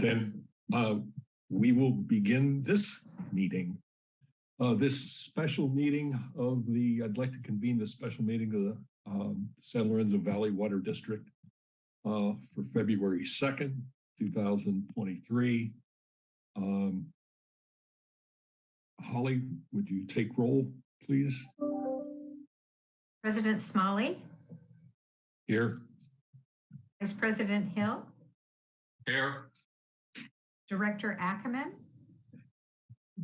then uh, we will begin this meeting. Uh, this special meeting of the, I'd like to convene the special meeting of the um, San Lorenzo Valley Water District uh, for February 2nd, 2023. Um, Holly, would you take roll, please? President Smolley, Here. Vice President Hill, Here. Director Ackerman,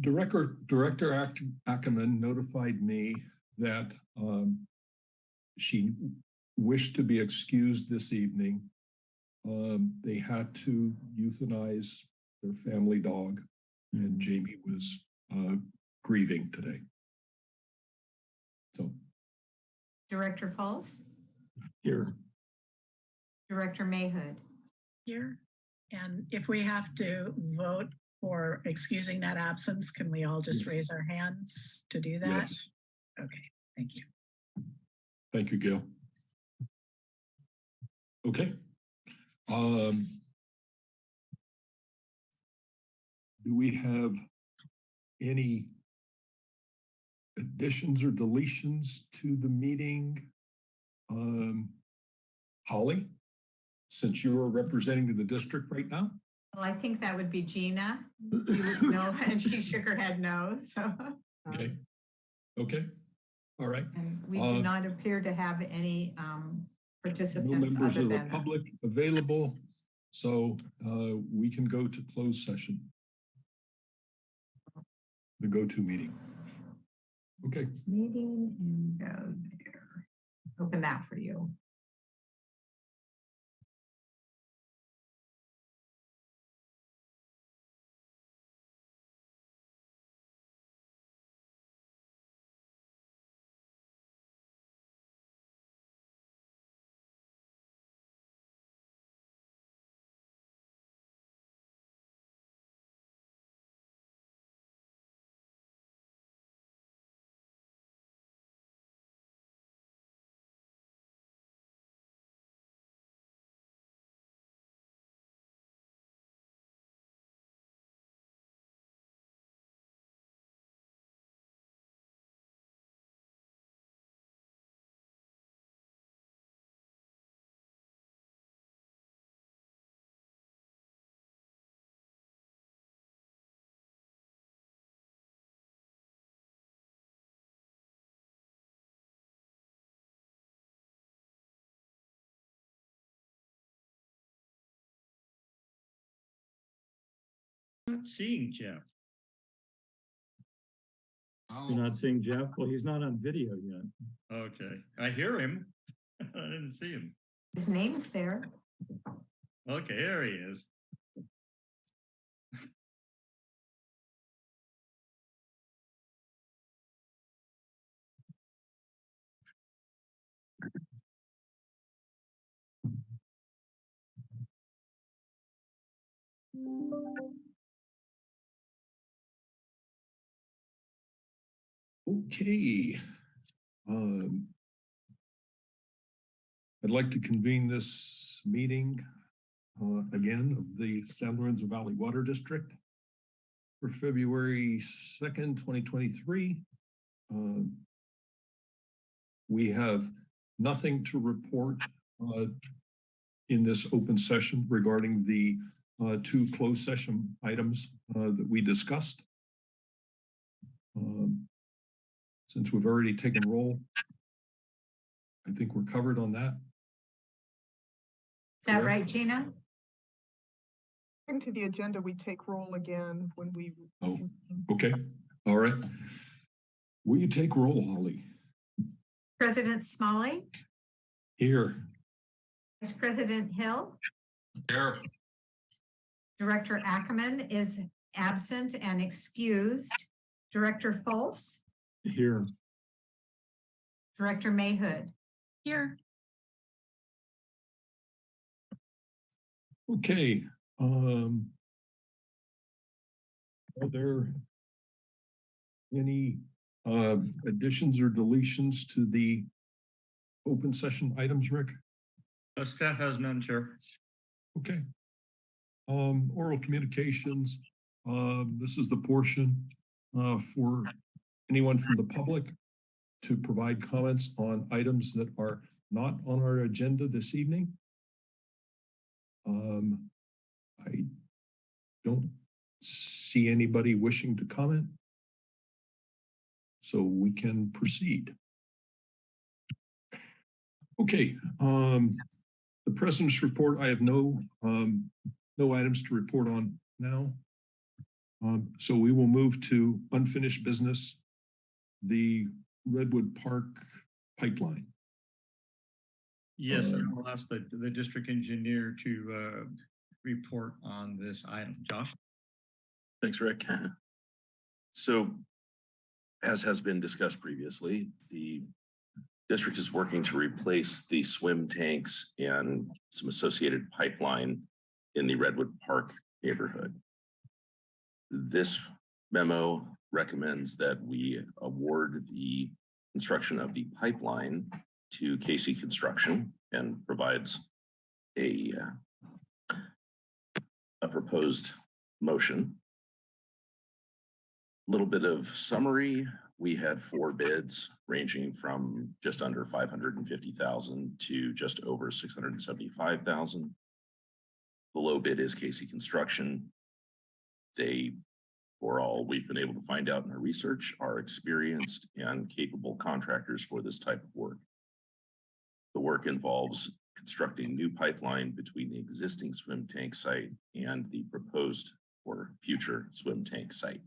Director, Director Ac- Ackerman notified me that um, she wished to be excused this evening. Um, They had to euthanize their family dog and Jamie was uh, grieving today. So Director Fultz? here, Director Mayhood. here. And if we have to vote for excusing that absence, can we all just raise our hands to do that? yes, Okay, thank you. thank you, Gail. Okay. Um, Do we have any additions or deletions to the meeting? Um, Holly, since you are representing the district right now? Well, I think that would be Gina. You know? And she shook her head no, so. Okay, okay, all right. And we Uh, do not appear to have any um, No participants members other of the than. us. public available, so uh, we can go to closed session. The go-to meeting. Okay, Meeting and go there. Open that for you. Not seeing Jeff. Oh. You're not seeing Jeff? Well, he's not on video yet. Okay, I hear him. I didn't see him. His name's there. Okay, there he is. Okay. Um, I'd like to convene this meeting uh, again of the San Lorenzo Valley Water District for February 2nd, 2023. Um, We have nothing to report uh, in this open session regarding the uh, two closed session items uh, that we discussed. Um, Since we've already taken roll, I think we're covered on that. Is that Correct. right, Gina? According to the agenda, we take roll again when we. Oh, okay, all right. Will you take roll, Holly? President Smolley, Here. Vice President Hill, Here. Director Ackerman is absent and excused. Director Fultz, Here, Director Mayhood. Here, Okay, um. Are there any uh additions or deletions to the open session items, Rick? Uh, Staff has none, Chair. Okay. um, oral communications. Um, this is the portion, uh, for anyone from the public to provide comments on items that are not on our agenda this evening. Um, I don't see anybody wishing to comment. So we can proceed. Okay, um, the president's report, I have no, um, no items to report on now. Um, so we will move to unfinished business, the Redwood Park pipeline. Yes, Uh, I'll ask the, the district engineer to, uh, report on this item. Josh? Thanks, Rick. So as has been discussed previously, the district is working to replace the swim tanks and some associated pipeline in the Redwood Park neighborhood. This memo recommends that we award the construction of the pipeline to Casey Construction and provides a uh, a proposed motion A little bit of summary. We had four bids ranging from just under five hundred and fifty thousand to just over six hundred and seventy-five thousand. The low bid is Casey Construction. They, for all we've been able to find out in our research, are experienced and capable contractors for this type of work. The work involves constructing new pipeline between the existing swim tank site and the proposed or future swim tank site.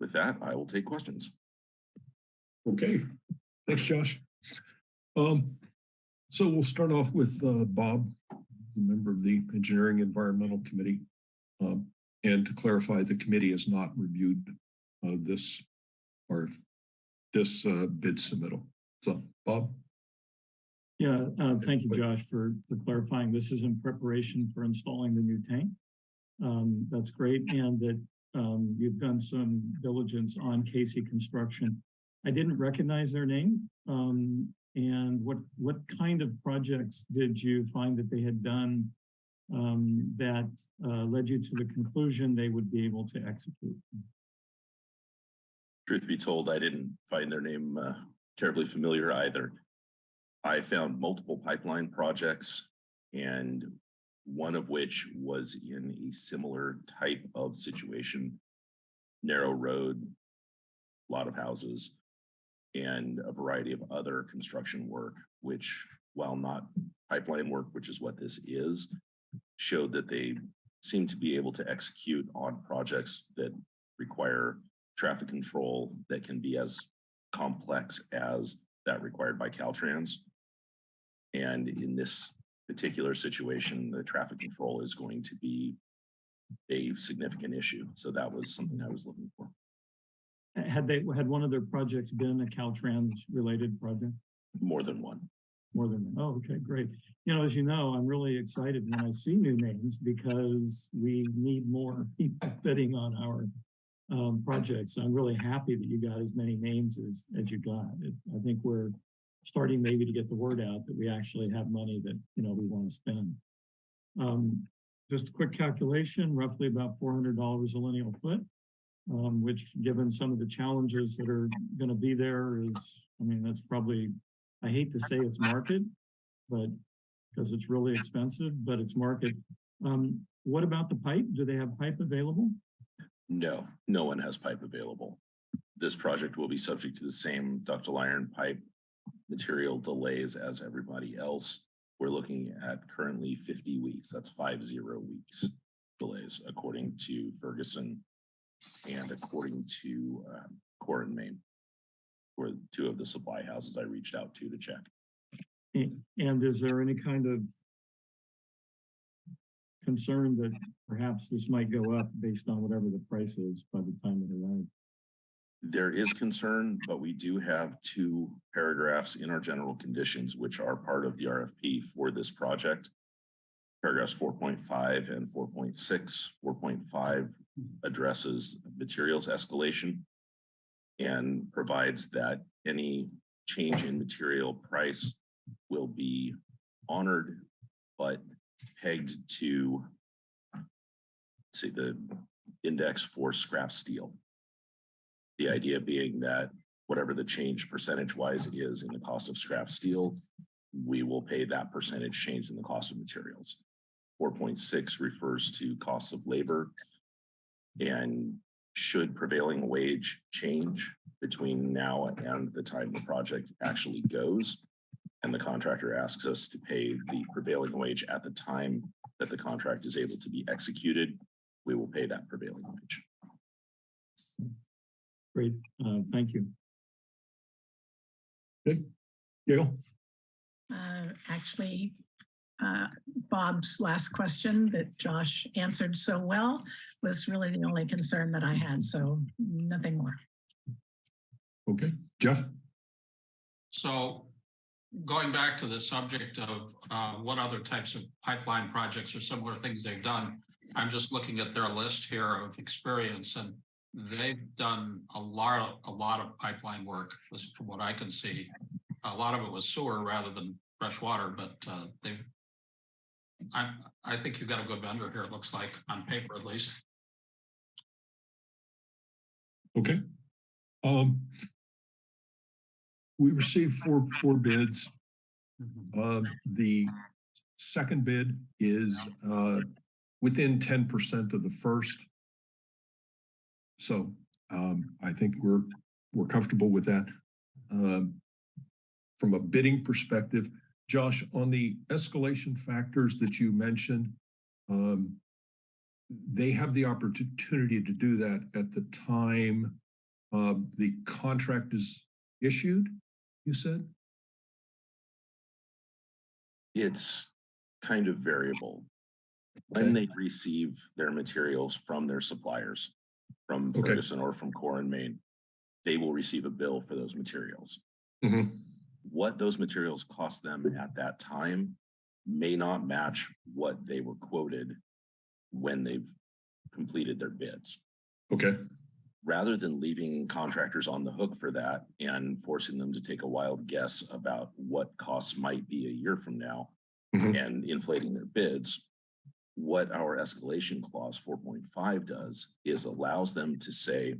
With that, I will take questions. Okay, thanks, Josh. Um, so we'll start off with, uh, Bob, the member of the Engineering Environmental Committee. Um, and to clarify, the committee has not reviewed, uh, this or this, uh, bid submittal. So, Bob? Yeah, uh, thank you, Josh, for, for clarifying. This is in preparation for installing the new tank. Um, that's great, and that, um, you've done some diligence on Casey Construction. I didn't recognize their name, um, and what, what kind of projects did you find that they had done um, that, uh, led you to the conclusion they would be able to execute? Truth be told, I didn't find their name uh, terribly familiar either. I found multiple pipeline projects and one of which was in a similar type of situation. Narrow road, a lot of houses, and a variety of other construction work, which while not pipeline work, which is what this is, showed that they seem to be able to execute on projects that require traffic control that can be as complex as that required by Caltrans. And in this particular situation, the traffic control is going to be a significant issue. So that was something I was looking for. Had they, had one of their projects been a Caltrans related project? More than one. More than, oh, okay, great. You know, as you know, I'm really excited when I see new names because we need more people bidding on our um, projects. I'm really happy that you got as many names as, as you got. It- I think we're starting maybe to get the word out that we actually have money that, you know, we want to spend. Um, just a quick calculation, roughly about four hundred dollars a lineal foot. Um, which given some of the challenges that are gonna be there is, I mean, that's probably, I hate to say it's market, but because it's really expensive, but it's market. Um, what about the pipe? Do they have pipe available? No, no one has pipe available. This project will be subject to the same ductile iron pipe material delays as everybody else. We're looking at currently fifty weeks. That's five zero weeks delays according to Ferguson and according to uh, Core and Main were two of the supply houses I reached out to to check. And is there any kind of concern that perhaps this might go up based on whatever the price is by the time it arrives? There is concern, but we do have two paragraphs in our general conditions, which are part of the RFP for this project. Paragraphs four point five and 4.6. 4.5 mm-hmm. addresses materials escalation. And provides that any change in material price will be honored, but pegged to see the index for scrap steel. The idea being that whatever the change percentage wise is in the cost of scrap steel, we will pay that percentage change in the cost of materials. Four point six refers to costs of labor. And should prevailing wage change between now and the time the project actually goes? And the contractor asks us to pay the prevailing wage at the time that the contract is able to be executed, we will pay that prevailing wage. Great, uh, thank you. Gail? Uh, Actually, uh, Bob's last question that Josh answered so well was really the only concern that I had, so nothing more. Okay, Jeff? So going back to the subject of uh, what other types of pipeline projects or similar things they've done, I'm just looking at their list here of experience and they've done a lot, a lot of pipeline work, from what I can see. A lot of it was sewer rather than fresh water, but uh, they've I, I think you've got a good vendor here, it looks like, on paper at least. Okay. Um. We received four, four bids. Uh, the second bid is, uh, within ten percent of the first. So, um, I think we're, we're comfortable with that. Um, from a bidding perspective, Josh, on the escalation factors that you mentioned, um, they have the opportunity to do that at the time uh, the contract is issued, you said? It's kind of variable. When they receive their materials from their suppliers, from Okay. Ferguson or from Core and Main, they will receive a bill for those materials. Mhm. What those materials cost them at that time may not match what they were quoted when they've completed their bids. Okay, rather than leaving contractors on the hook for that and forcing them to take a wild guess about what costs might be a year from now Mhm. and inflating their bids, what our escalation clause four point five does is allows them to say,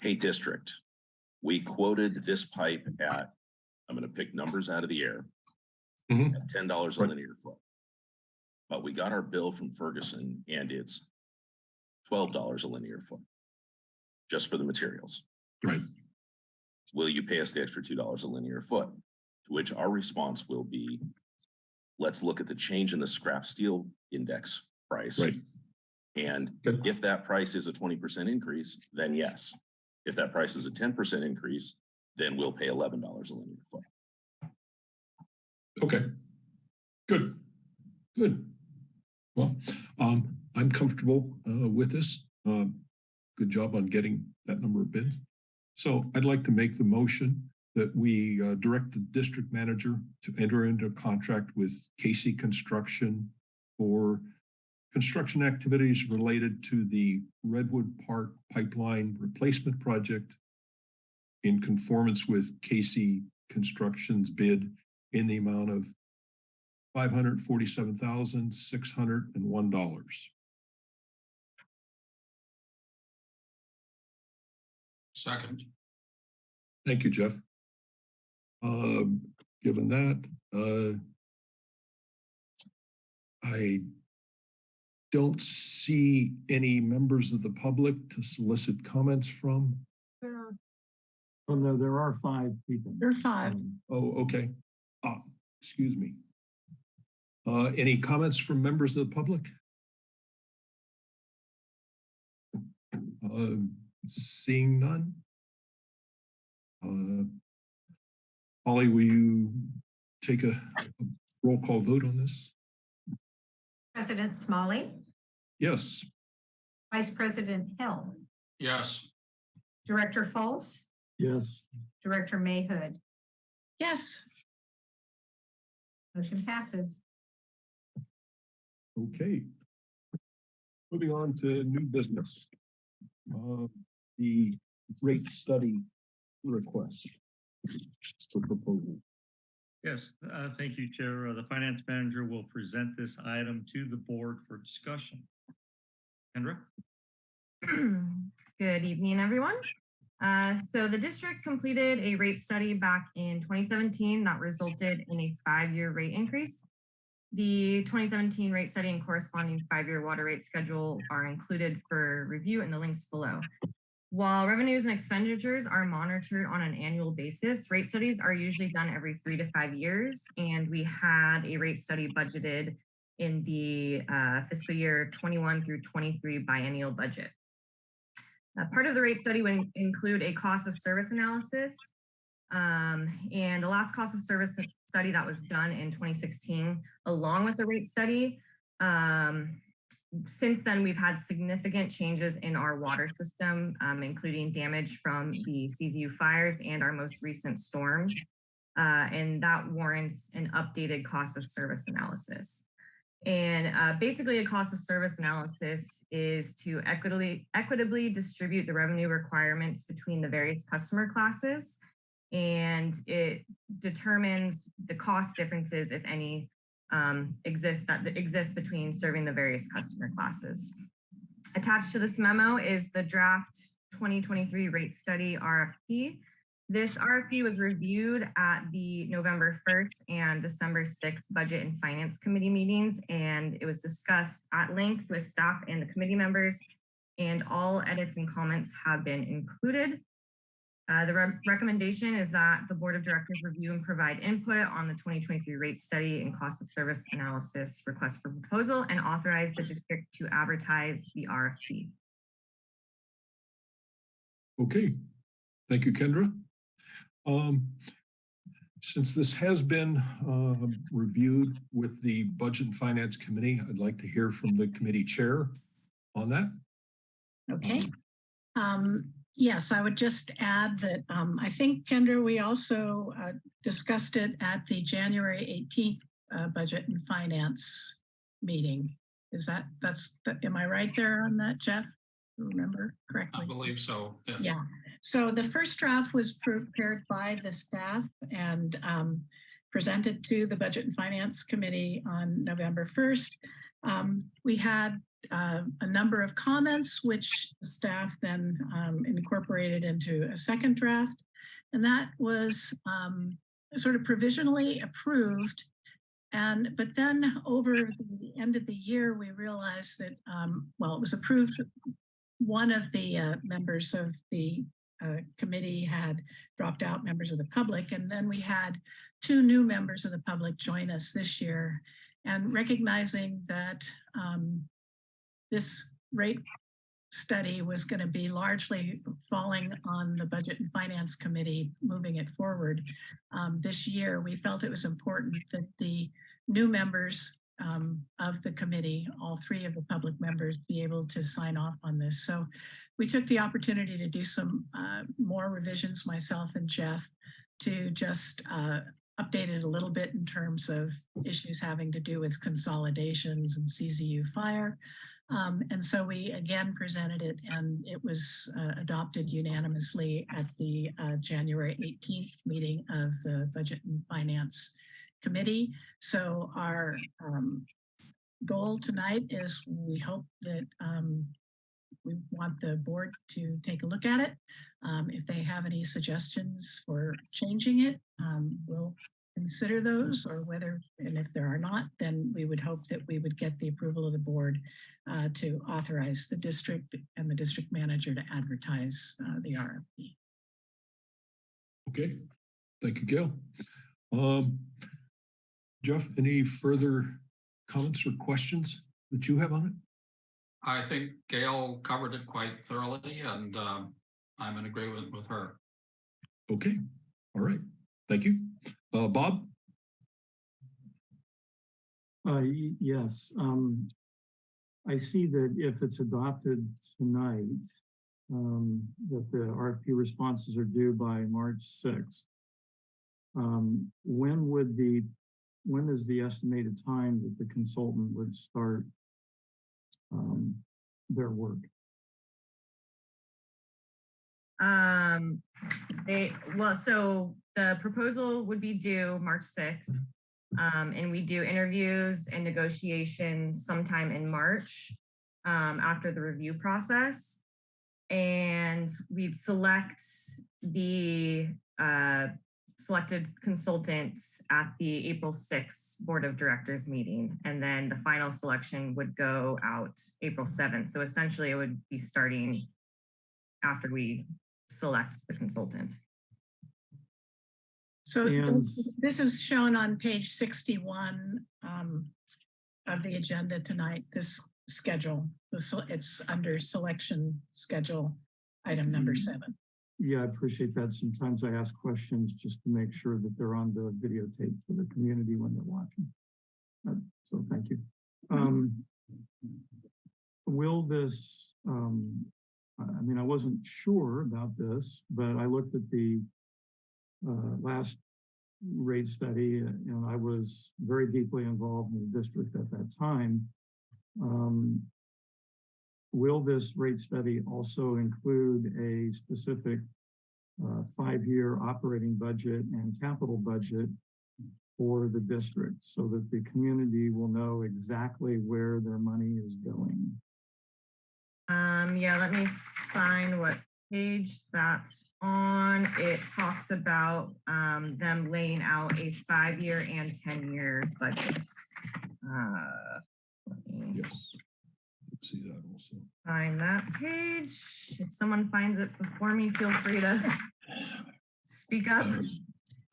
hey, district, we quoted this pipe at, I'm gonna pick numbers out of the air, Mhm. at ten dollars a linear foot. But we got our bill from Ferguson and it's twelve dollars a linear foot just for the materials. right, Will you pay us the extra two dollars a linear foot? To which our response will be, let's look at the change in the scrap steel index price. right. And Good. if that price is a twenty percent increase, then yes. If that price is a ten percent increase, then we'll pay eleven dollars a linear foot. Okay. Good, good. Well, um, I'm comfortable, uh, with this. Um, good job on getting that number of bids. So I'd like to make the motion that we, uh, direct the district manager to enter into a contract with Casey Construction for construction activities related to the Redwood Park Pipeline Replacement Project in conformance with Casey Construction's bid in the amount of five hundred forty-seven thousand, six hundred and one dollars. Second, Thank you, Jeff. Um, given that, uh, I don't see any members of the public to solicit comments from. There, Oh, no, there are five people. There are five. Um, Oh, okay. Ah, excuse me. Uh, any comments from members of the public? Um, seeing none? Uh, Holly, will you take a a roll call vote on this? President Smolley, Yes, Vice President Hill, yes, Director Fultz, Yes, Director Mayhood. Yes, Motion passes. okay. Moving on to new business. Uh, the rate study request. For proposal. Yes, uh, thank you, Chair. Uh, The finance manager will present this item to the board for discussion. Kendra? Good evening, everyone. Uh, So the district completed a rate study back in 2017 that resulted in a five-year rate increase. The 2017 rate study and corresponding five-year water rate schedule are included for review in the links below. While revenues and expenditures are monitored on an annual basis, rate studies are usually done every three to five years. And we had a rate study budgeted in the uh, fiscal year 21 through 23 biennial budget. Uh, part of the rate study would include a cost of service analysis. Um, and the last cost of service study that was done in 2016, along with the rate study. Um, since then, we've had significant changes in our water system, um, including damage from the CZU fires and our most recent storms. Uh, and that warrants an updated cost of service analysis. And uh, basically a cost of service analysis is to equitably, equitably distribute the revenue requirements between the various customer classes. And it determines the cost differences, if any, um, exist that exist between serving the various customer classes. Attached to this memo is the draft 2023 rate study RFP. This RFP was reviewed at the November 1st and December 6th Budget and Finance Committee meetings, and it was discussed at length with staff and the committee members, and all edits and comments have been included. Uh, the re recommendation is that the Board of Directors review and provide input on the 2023 rate study and cost of service analysis request for proposal and authorize the district to advertise the RFP. Okay, thank you, Kendra. Um, since this has been uh, reviewed with the Budget and Finance Committee, I'd like to hear from the committee chair on that. Okay. Um, yes, I would just add that um, I think, Kendra, we also uh, discussed it at the January 18th uh, Budget and Finance meeting. Is that, that's, am I right there on that, Jeff? Remember correctly? I believe so. yes. Yeah, so the first draft was prepared by the staff and um, presented to the Budget and Finance Committee on November 1st. Um, we had uh, a number of comments, which the staff then um, incorporated into a second draft. And that was um, sort of provisionally approved. And but then over the end of the year, we realized that, um, well, it was approved one of the uh, members of the uh, committee had dropped out members of the public and then we had two new members of the public join us this year. And recognizing that um, this rate study was going to be largely falling on the budget and finance committee moving it forward um, this year we felt it was important that the new members um, of the committee, all three of the public members be able to sign off on this. So we took the opportunity to do some uh, more revisions, myself and Jeff, to just uh, update it a little bit in terms of issues having to do with consolidations and CZU fire. Um, and so we again presented it and it was uh, adopted unanimously at the uh, January 18th meeting of the Budget and Finance Committee. So our um, goal tonight is we hope that um, we want the board to take a look at it. Um, if they have any suggestions for changing it, um, we'll consider those or whether, and if there are not, then we would hope that we would get the approval of the board uh, to authorize the district and the district manager to advertise uh, the RFP. Okay, thank you, Gail. Um, Jeff, any further comments or questions that you have on it? I think Gail covered it quite thoroughly and um, I'm in agreement with her. Okay, all right, thank you. Uh, Bob? Uh, yes, um, I see that if it's adopted tonight, um, that the RFP responses are due by March sixth. Um, when would the, when is the estimated time that the consultant would start um, their work? Um, they, well, so the proposal would be due March sixth. Um, and we do interviews and negotiations sometime in March. um, after the review process. And we'd select the uh, selected consultant at the April sixth Board of Directors meeting. And then the final selection would go out April seventh. So essentially it would be starting after we select the consultant. So And- this, this is shown on page sixty-one um, of the agenda tonight, this schedule. This, it's under selection schedule, item number Mm. seven. Yeah, I appreciate that. Sometimes I ask questions just to make sure that they're on the videotape for the community when they're watching. Uh, So thank you. Um, Will this, um, I mean, I wasn't sure about this, but I looked at the uh, last rate study uh, and I was very deeply involved in the district at that time. Um, Will this rate study also include a specific uh, five-year operating budget and capital budget for the district so that the community will know exactly where their money is going? Um, yeah, let me find what page that's on. It talks about um, them laying out a five-year and ten-year budgets. Uh, let me Yes. Let's See that also. find that page. If someone finds it before me, feel free to speak up.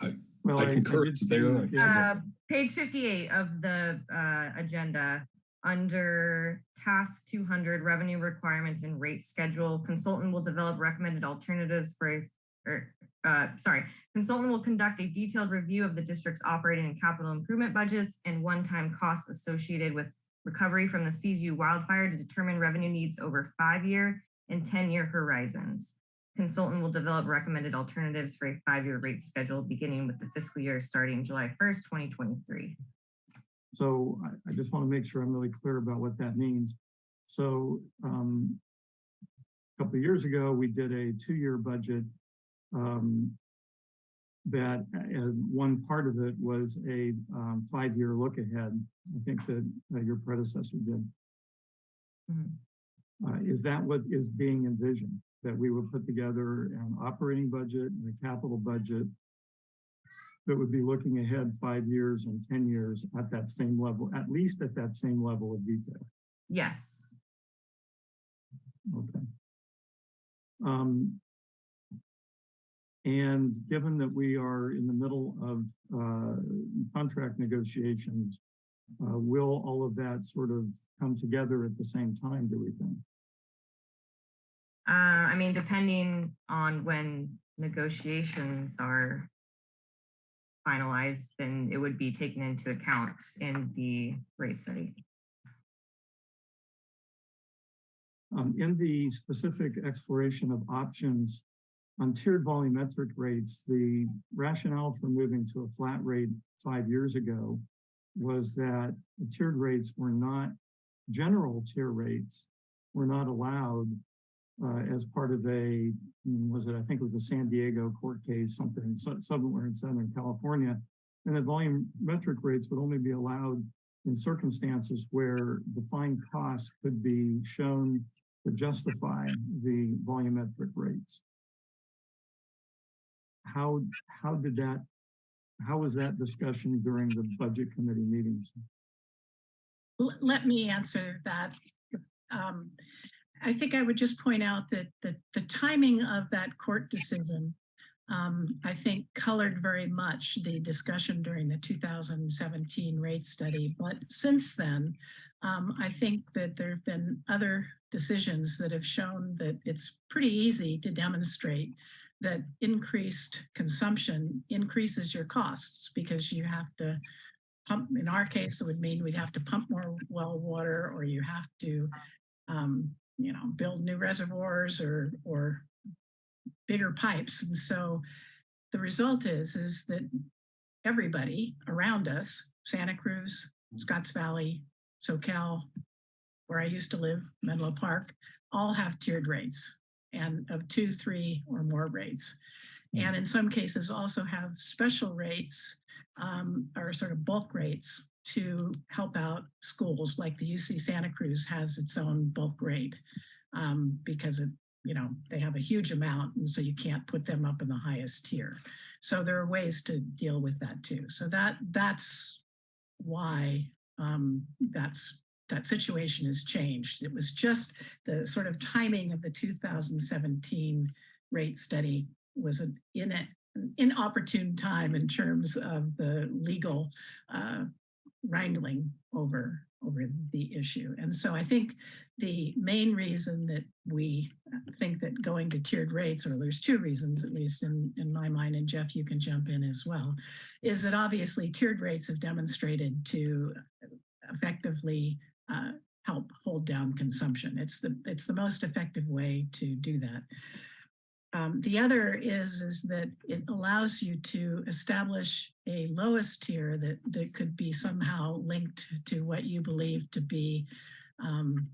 Um, Well, I concur did it's there. Uh, page fifty-eight of the uh, agenda, under task two hundred, revenue requirements and rate schedule, consultant will develop recommended alternatives for a, or, uh, sorry, consultant will conduct a detailed review of the district's operating and capital improvement budgets and one-time costs associated with recovery from the CZU wildfire to determine revenue needs over five-year and ten-year horizons. Consultant will develop recommended alternatives for a five-year rate schedule beginning with the fiscal year starting July first, twenty twenty-three. So I, just want to make sure I'm really clear about what that means. So um, a couple years ago, we did a two-year budget um, that uh, one part of it was a um, five-year look ahead. I think that uh, your predecessor did. Mhm. Uh, is that what is being envisioned? That we would put together an operating budget and a capital budget that would be looking ahead five years and 10 years at that same level, at least at that same level of detail. Yes, Okay. Um, and given that we are in the middle of uh, contract negotiations, uh, will all of that sort of come together at the same time, do we think? uh, I mean, depending on when negotiations are finalized, then it would be taken into account in the rate study. Um, in the specific exploration of options on tiered volumetric rates, the rationale for moving to a flat rate five years ago was that tiered rates were not, general tier rates were not allowed uh, as part of a, was it, I think it was a San Diego court case, something somewhere in Southern California. And the volumetric rates would only be allowed in circumstances where defined costs could be shown to justify the volumetric rates. How, how did that, how was that discussion during the budget committee meetings? Let me answer that. Um, I think I would just point out that the, the timing of that court decision, um, I think colored very much the discussion during the 2017 rate study. But since then, um, I think that there have been other decisions that have shown that it's pretty easy to demonstrate that increased consumption increases your costs because you have to pump, in our case, it would mean we'd have to pump more well water or you have to, um, you know, build new reservoirs or, or bigger pipes. And so the result is, is that everybody around us, Santa Cruz, Scotts Valley, Soquel, where I used to live, Menlo Park, all have tiered rates and of two, three or more rates. And in some cases also have special rates um, or sort of bulk rates to help out schools like the UC Santa Cruz has its own bulk rate um, because it, you know, they have a huge amount and so you can't put them up in the highest tier. So there are ways to deal with that too. So that that's why um, that's that situation has changed. It was just the sort of timing of the 2017 rate study was an in an inopportune time in terms of the legal uh, wrangling over over the issue. And so I think the main reason that we think that going to tiered rates, or there's two reasons, at least in, in my mind, and Jeff, you can jump in as well, is that obviously tiered rates have demonstrated to effectively uh, help hold down consumption. It's the it's the most effective way to do that. Um, the other is is that it allows you to establish a lowest tier that that could be somehow linked to what you believe to be, um,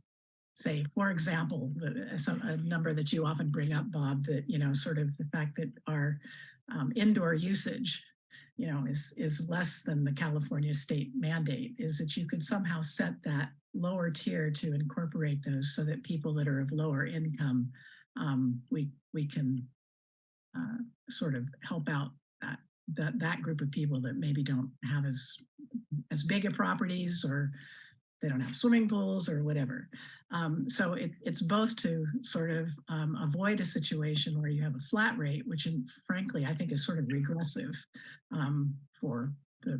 say, for example, the, some a number that you often bring up, Bob, that you know, sort of the fact that our um, indoor usage you know, is is less than the California state mandate, is that you could somehow set that lower tier to incorporate those so that people that are of lower income, um, we we can uh, sort of help out that that that group of people that maybe don't have as as big a properties or they don't have swimming pools or whatever. Um, so it, it's both to sort of um, avoid a situation where you have a flat rate, which frankly, I think is sort of regressive um, for the,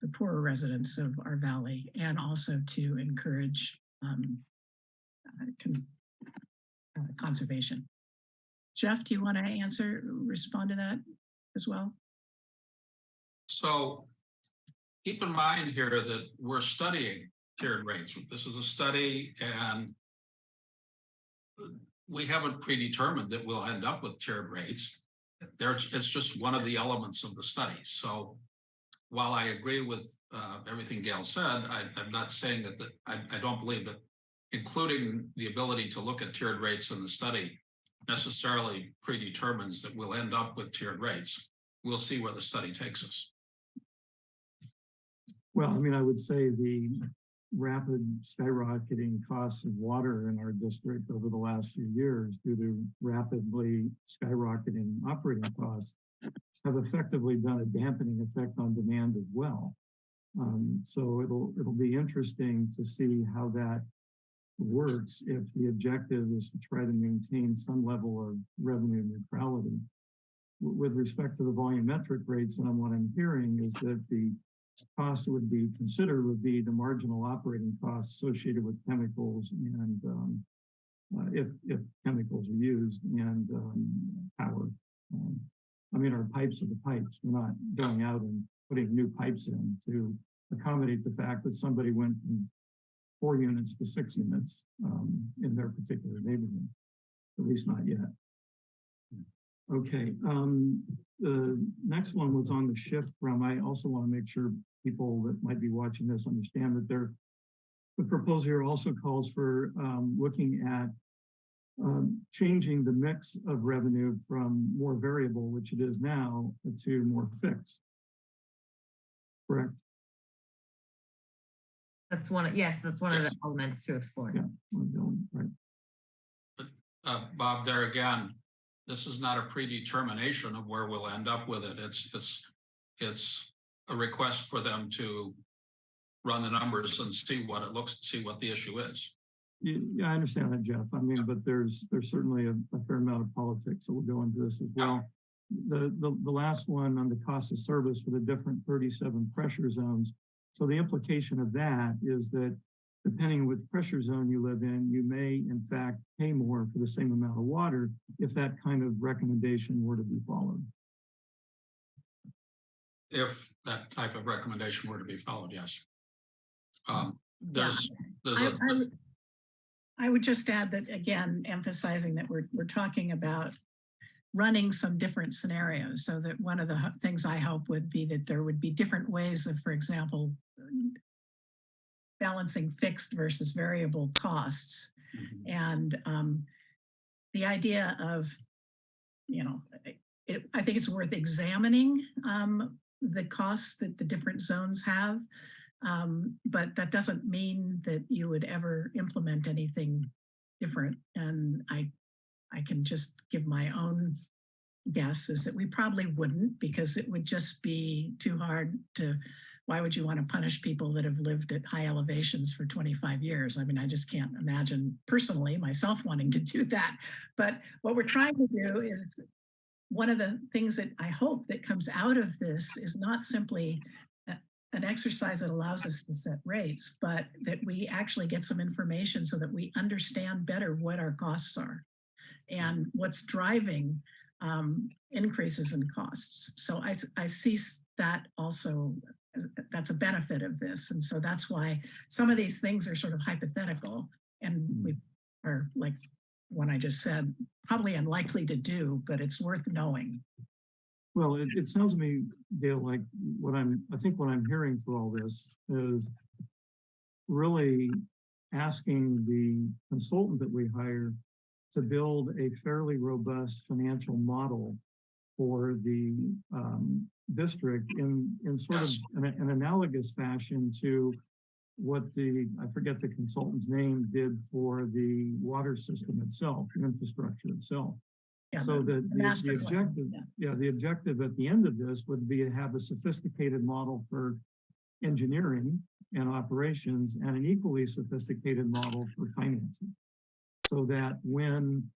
the poorer residents of our valley and also to encourage um, uh, cons uh, conservation. Jeff, do you want to answer, respond to that as well? So keep in mind here that we're studying tiered rates. This is a study and we haven't predetermined that we'll end up with tiered rates. There, it's just one of the elements of the study. So while I agree with uh, everything Gail said, I, I'm not saying that, that I, I don't believe that including the ability to look at tiered rates in the study necessarily predetermines that we'll end up with tiered rates. We'll see where the study takes us. Well, I mean, I would say the rapid skyrocketing costs of water in our district over the last few years due to rapidly skyrocketing operating costs have effectively done a dampening effect on demand as well. Um, so it'll it'll be interesting to see how that works if the objective is to try to maintain some level of revenue neutrality. With respect to the volumetric rates, and what I'm hearing is that the costs that would be considered would be the marginal operating costs associated with chemicals and um, uh, if, if chemicals are used and um, power. Um, I mean, our pipes are the pipes. We're not going out and putting new pipes in to accommodate the fact that somebody went from four units to six units um, in their particular neighborhood, at least not yet. Okay, um, the next one was on the shift from, I also want to make sure people that might be watching this understand that there, the proposal here also calls for um, looking at um, changing the mix of revenue from more variable, which it is now, to more fixed. Correct? That's one, of yes, that's one of the elements to explore. Yeah. Right. Uh, Bob, there again, this is not a predetermination of where we'll end up with it. It's, it's, it's a request for them to run the numbers and see what it looks, see what the issue is. Yeah, yeah, I understand that, Jeff. I mean, but there's there's certainly a, a fair amount of politics, so we'll go into this as well. The, the the last one on the cost of service for the different 37 pressure zones. So the implication of that is that depending on which pressure zone you live in, you may in fact pay more for the same amount of water if that kind of recommendation were to be followed. If that type of recommendation were to be followed, yes. Um, there's, there's I, a, I would- I would just add that, again, emphasizing that we're, we're talking about running some different scenarios so that one of the things I hope would be that there would be different ways of, for example, balancing fixed versus variable costs. Mhm. And um, the idea of, you know, it, I think it's worth examining um, the costs that the different zones have Um, but that doesn't mean that you would ever implement anything different. And I, I can just give my own guess is that we probably wouldn't because it would just be too hard to, why would you want to punish people that have lived at high elevations for 25 years? I mean, I just can't imagine personally myself wanting to do that. But what we're trying to do is one of the things that I hope that comes out of this is not simply an exercise that allows us to set rates, but that we actually get some information so that we understand better what our costs are and what's driving um, increases in costs. So I see that also, that's a benefit of this. And so that's why some of these things are sort of hypothetical and we are like what I just said, probably unlikely to do, but it's worth knowing. Well, it, it sounds to me, Dale, like what I'm, I think what I'm hearing for all this is really asking the consultant that we hire to build a fairly robust financial model for the um, district in, in sort of an, an analogous fashion to what the, I forget the consultant's name did for the water system itself, the infrastructure itself. Yeah, So the, the the, the objective, yeah. yeah, the objective at the end of this would be to have a sophisticated model for engineering and operations and an equally sophisticated model for financing. So that when,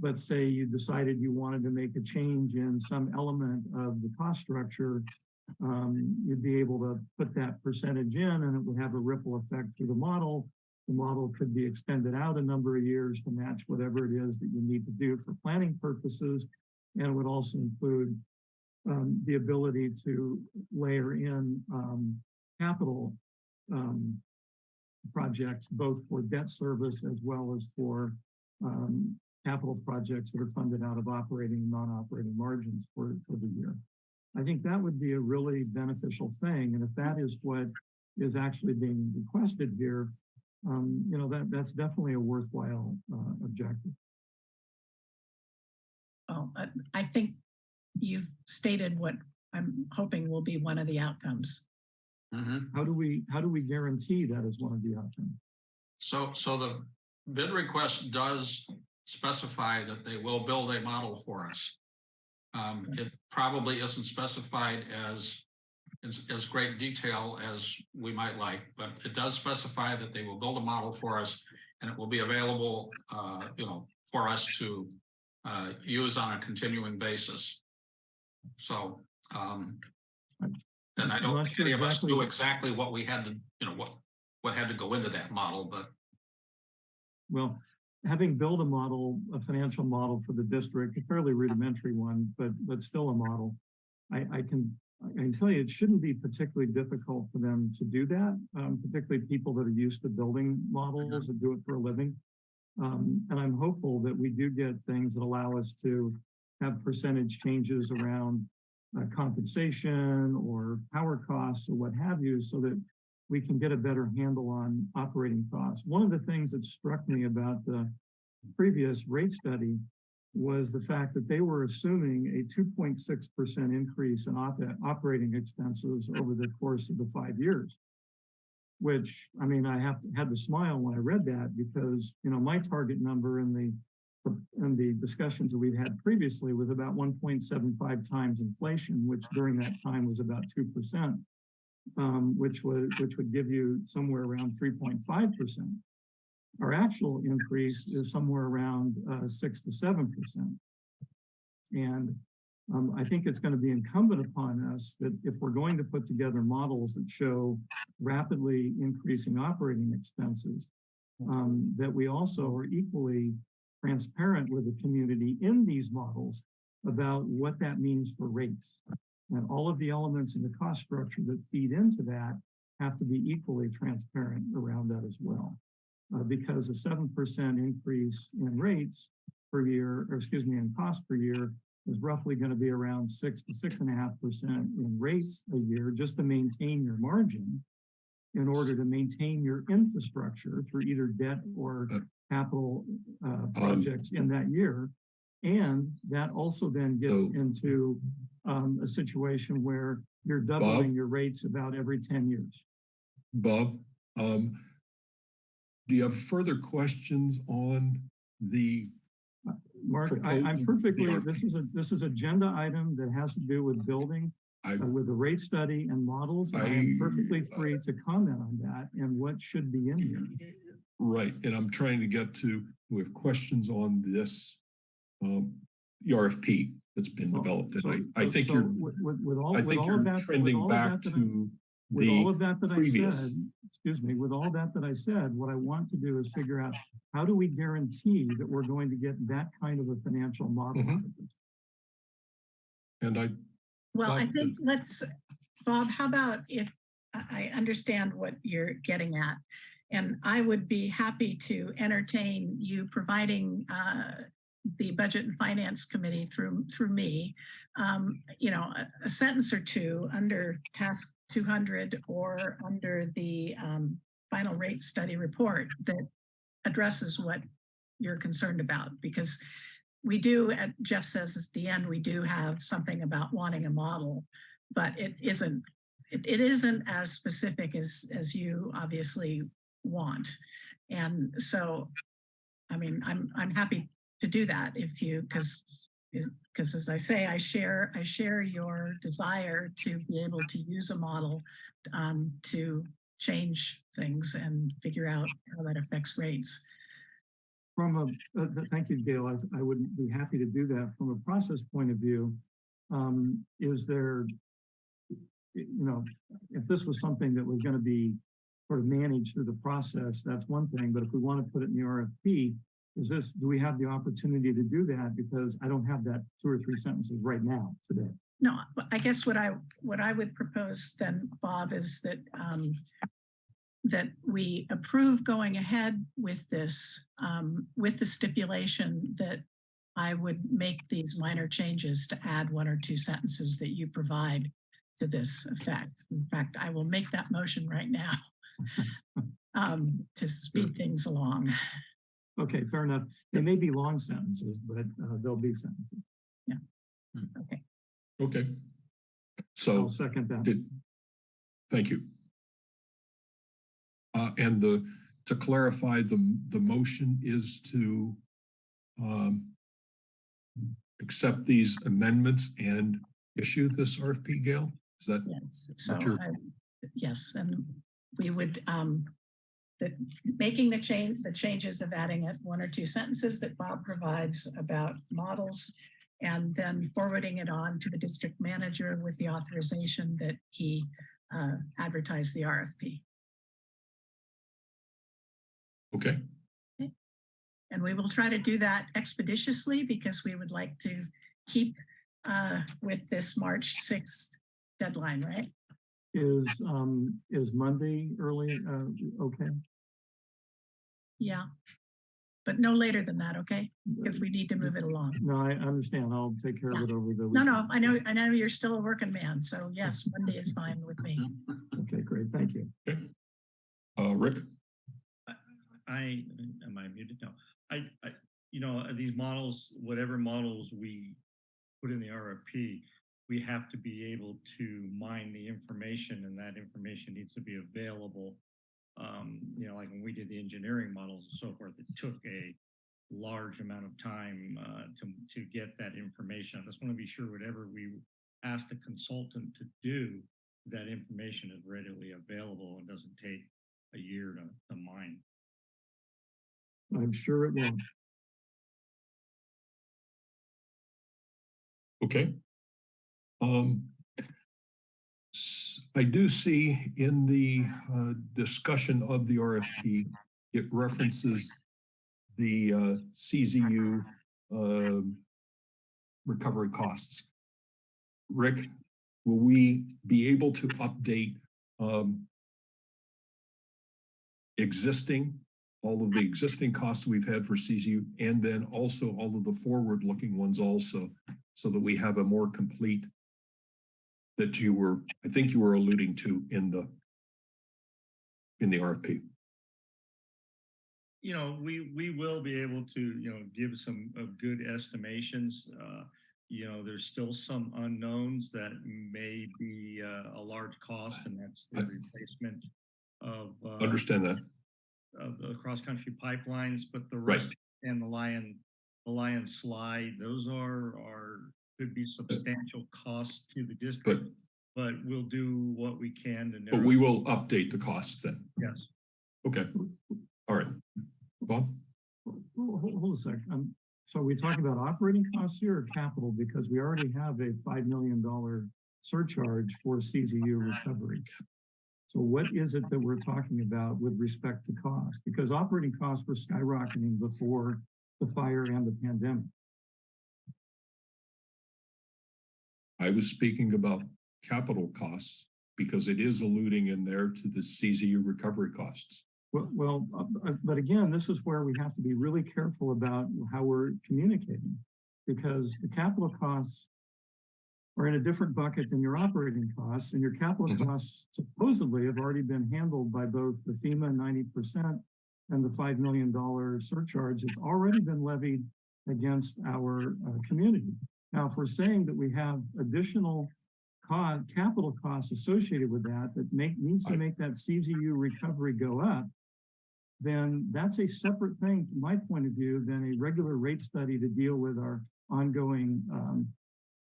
let's say you decided you wanted to make a change in some element of the cost structure, um, you'd be able to put that percentage in and it would have a ripple effect through the model. The model could be extended out a number of years to match whatever it is that you need to do for planning purposes. And it would also include um, the ability to layer in um, capital um, projects, both for debt service as well as for um, capital projects that are funded out of operating, non-operating margins for, for the year. I think that would be a really beneficial thing. And if that is what is actually being requested here, um, you know, that, that's definitely a worthwhile, uh, objective. Well, I- I think you've stated what I'm hoping will be one of the outcomes. Mhm. How do we, how do we guarantee that is one of the outcomes? So, so the bid request does specify that they will build a model for us. Um, it probably isn't specified as, as, as great detail as we might like, but it does specify that they will build a model for us and it will be available, uh, you know, for us to, uh, use on a continuing basis. So, um, and I don't think sure any of us knew exactly what we had to, you know, what, what had to go into that model, but Well, having built a model, a financial model for the district, a fairly rudimentary one, but, but still a model. I, I can, I can tell you, it shouldn't be particularly difficult for them to do that, um, particularly people that are used to building models and do it for a living. Um, and I'm hopeful that we do get things that allow us to have percentage changes around uh, compensation or power costs or what have you, so that we can get a better handle on operating costs. One of the things that struck me about the previous rate study was the fact that they were assuming a two point six percent increase in op- operating expenses over the course of the five years. Which, I mean, I have to, had to smile when I read that because, you know, my target number in the in the discussions that we've had previously was about one point seven five times inflation, which during that time was about two percent um, which would, which would give you somewhere around three point five percent. Our actual increase is somewhere around, uh, six to seven percent. And, um, I think it's going to be incumbent upon us that if we're going to put together models that show rapidly increasing operating expenses, um, that we also are equally transparent with the community in these models about what that means for rates. And all of the elements in the cost structure that feed into that have to be equally transparent around that as well. Uh, because a seven percent increase in rates per year, or excuse me, in cost per year is roughly going to be around six to six and a half percent in rates a year just to maintain your margin in order to maintain your infrastructure through either debt or capital uh, projects in that year. And that also then gets So- into um, a situation where you're doubling your rates about every ten years. Bob. Um, do you have further questions on the, Mark, I, I'm perfectly, this is a, this is agenda item that has to do with building, I, uh, with the rate study and models. I am I- uh, perfectly free to comment on that and what should be in here. right, and I'm trying to get to, with questions on this, um, the RFP that's been Well, developed, so- and I, I so- think so you're, With, with- with all, I with think all you're that. with trending all back that that I- to With all the, of that that I previous. said, excuse me, with all that that I said, what I want to do is figure out, how do we guarantee that we're going to get that kind of a financial model? Out of this? and I, Well, I Bob, think let's, Bob, how about if, I I understand what you're getting at. And I would be happy to entertain you providing uh, the Budget and Finance Committee through, through me, um, you know, a- a sentence or two under task 200 or under the um, final rate study report that addresses what you're concerned about, because we do, Jeff says at the end, we do have something about wanting a model, but it isn't, it, it isn't as specific as, as you obviously want. And so, I mean, I'm, I'm happy to do that if you, because, because as I say, I share, I share your desire to be able to use a model um, to change things and figure out how that affects rates. From a, uh, thank you, Gail. I, I would be happy to do that. From a process point of view, um, is there, you know, if this was something that was gonna be sort of managed through the process, that's one thing, but if we want to put it in the RFP, is this, do we have the opportunity to do that? Because I don't have that two or three sentences right now today. No, I guess what I, what I would propose then, Bob, is that, um, that we approve going ahead with this, um, with the stipulation that I would make these minor changes to add one or two sentences that you provide to this effect. In fact, I will make that motion right now um, to speed things along. Okay, fair enough. They may be long sentences, but uh, they'll be sentences. Yeah. Okay, okay. So. I'll second that. Did, thank you. Uh, and the, to clarify, the, the motion is to um, accept these amendments and issue this RFP, Gail? Is that, yes, so, What you're- I- yes, and we would, um, that making the change, the changes of adding it one or two sentences that Bob provides about models and then forwarding it on to the district manager with the authorization that he uh, advertise the RFP. okay, And we will try to do that expeditiously because we would like to keep uh, with this March 6th deadline, right? Is, um, is Monday early, uh, okay? Yeah. But no later than that, okay? Because we need to move it along. No, I understand. I'll take care of it over the. No, no. I know, I know you're still a working man, so yes, Monday is fine with me. Okay, great. Thank you. uh, Rick? I, am I muted? No, I, I, you know, uh, these models, whatever models we put in the RFP, we have to be able to mine the information and that information needs to be available. Um, you know, like when we did the engineering models and so forth, it took a large amount of time uh, to, to get that information. I just want to be sure whatever we ask the consultant to do, that information is readily available and doesn't take a year to, to mine. I'm sure it will. Okay. Um, I do see in the uh, discussion of the RFP, it references the uh, CZU um, recovery costs. Rick, will we be able to update um, existing, all of the existing costs we've had for CZU, and then also all of the forward-looking ones also, so that we have a more complete that you were, I think you were alluding to in the in the RFP. you know, we, we will be able to, you know, give some uh, good estimations. Uh, You know, there's still some unknowns that may be uh, a large cost and that's the replacement of. uh, Understand that. Of the cross-country pipelines, but the Right. rest and the Lion, the Lion slide, those are, are, could be substantial costs to the district. But we'll do what we can to. but we will update the costs then. Yes. Okay. All right. Bob? Hold, hold- hold a sec. Um, so are we talking about operating costs here or capital? Because we already have a five million dollar surcharge for CZU recovery. So what is it that we're talking about with respect to cost? Because operating costs were skyrocketing before the fire and the pandemic. I was speaking about capital costs because it is alluding in there to the CZU recovery costs. Well, well, uh, but again, this is where we have to be really careful about how we're communicating. Because the capital costs are in a different bucket than your operating costs, and your capital Mhm. costs supposedly have already been handled by both the FEMA ninety percent and the five million dollar surcharge. It's already been levied against our uh, community. Now, if we're saying that we have additional co- capital costs associated with that, that make, needs to make that CZU recovery go up, then that's a separate thing, from my point of view, than a regular rate study to deal with our ongoing um,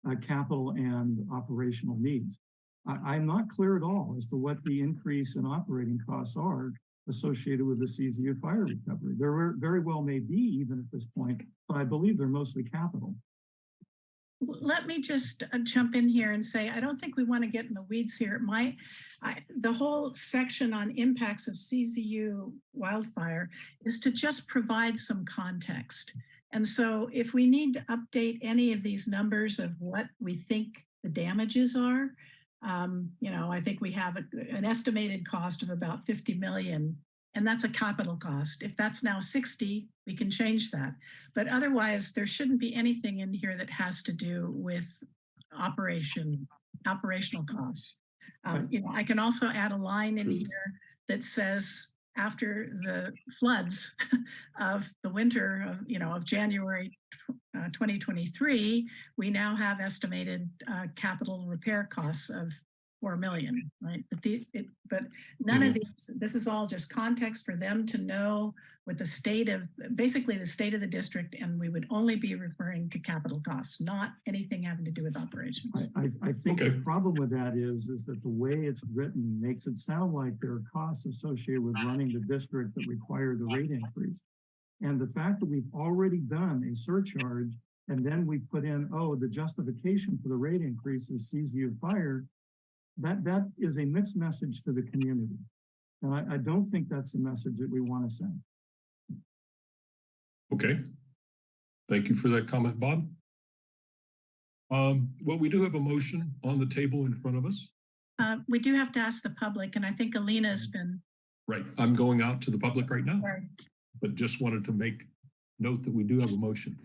uh, capital and operational needs. I, I'm not clear at all as to what the increase in operating costs are associated with the CZU fire recovery. There were- very well may be even at this point, but I believe they're mostly capital. Let me just uh, jump in here and say, I don't think we want to get in the weeds here. My, I, the whole section on impacts of CZU wildfire is to just provide some context. And so if we need to update any of these numbers of what we think the damages are, um, you know, I think we have a- an estimated cost of about 50 million, and that's a capital cost. If that's now 60, we can change that. But otherwise, there shouldn't be anything in here that has to do with operation, operational costs. Um, you know, I can also add a line in here that says after the floods of the winter of, you know, of January uh, 2023, we now have estimated uh, capital repair costs of 4 million, right? But the, it, but none of mm-hmm. these, this is all just context for them to know what the state of, basically the state of the district, and we would only be referring to capital costs, not anything having to do with operations. I, I, I think the problem with that is, is that the way it's written makes it sound like there are costs associated with running the district that require the rate increase. And the fact that we've already done a surcharge and then we put in, oh, the justification for the rate increase is CZU fire, that, that is a mixed message to the community. And I, I don't think that's the message that we want to send. Okay. Thank you for that comment, Bob. Um, well, we do have a motion on the table in front of us. Uh, we do have to ask the public, and I think Alina's been, Right, I'm going out to the public right now, Sorry. but just wanted to make note that we do have a motion.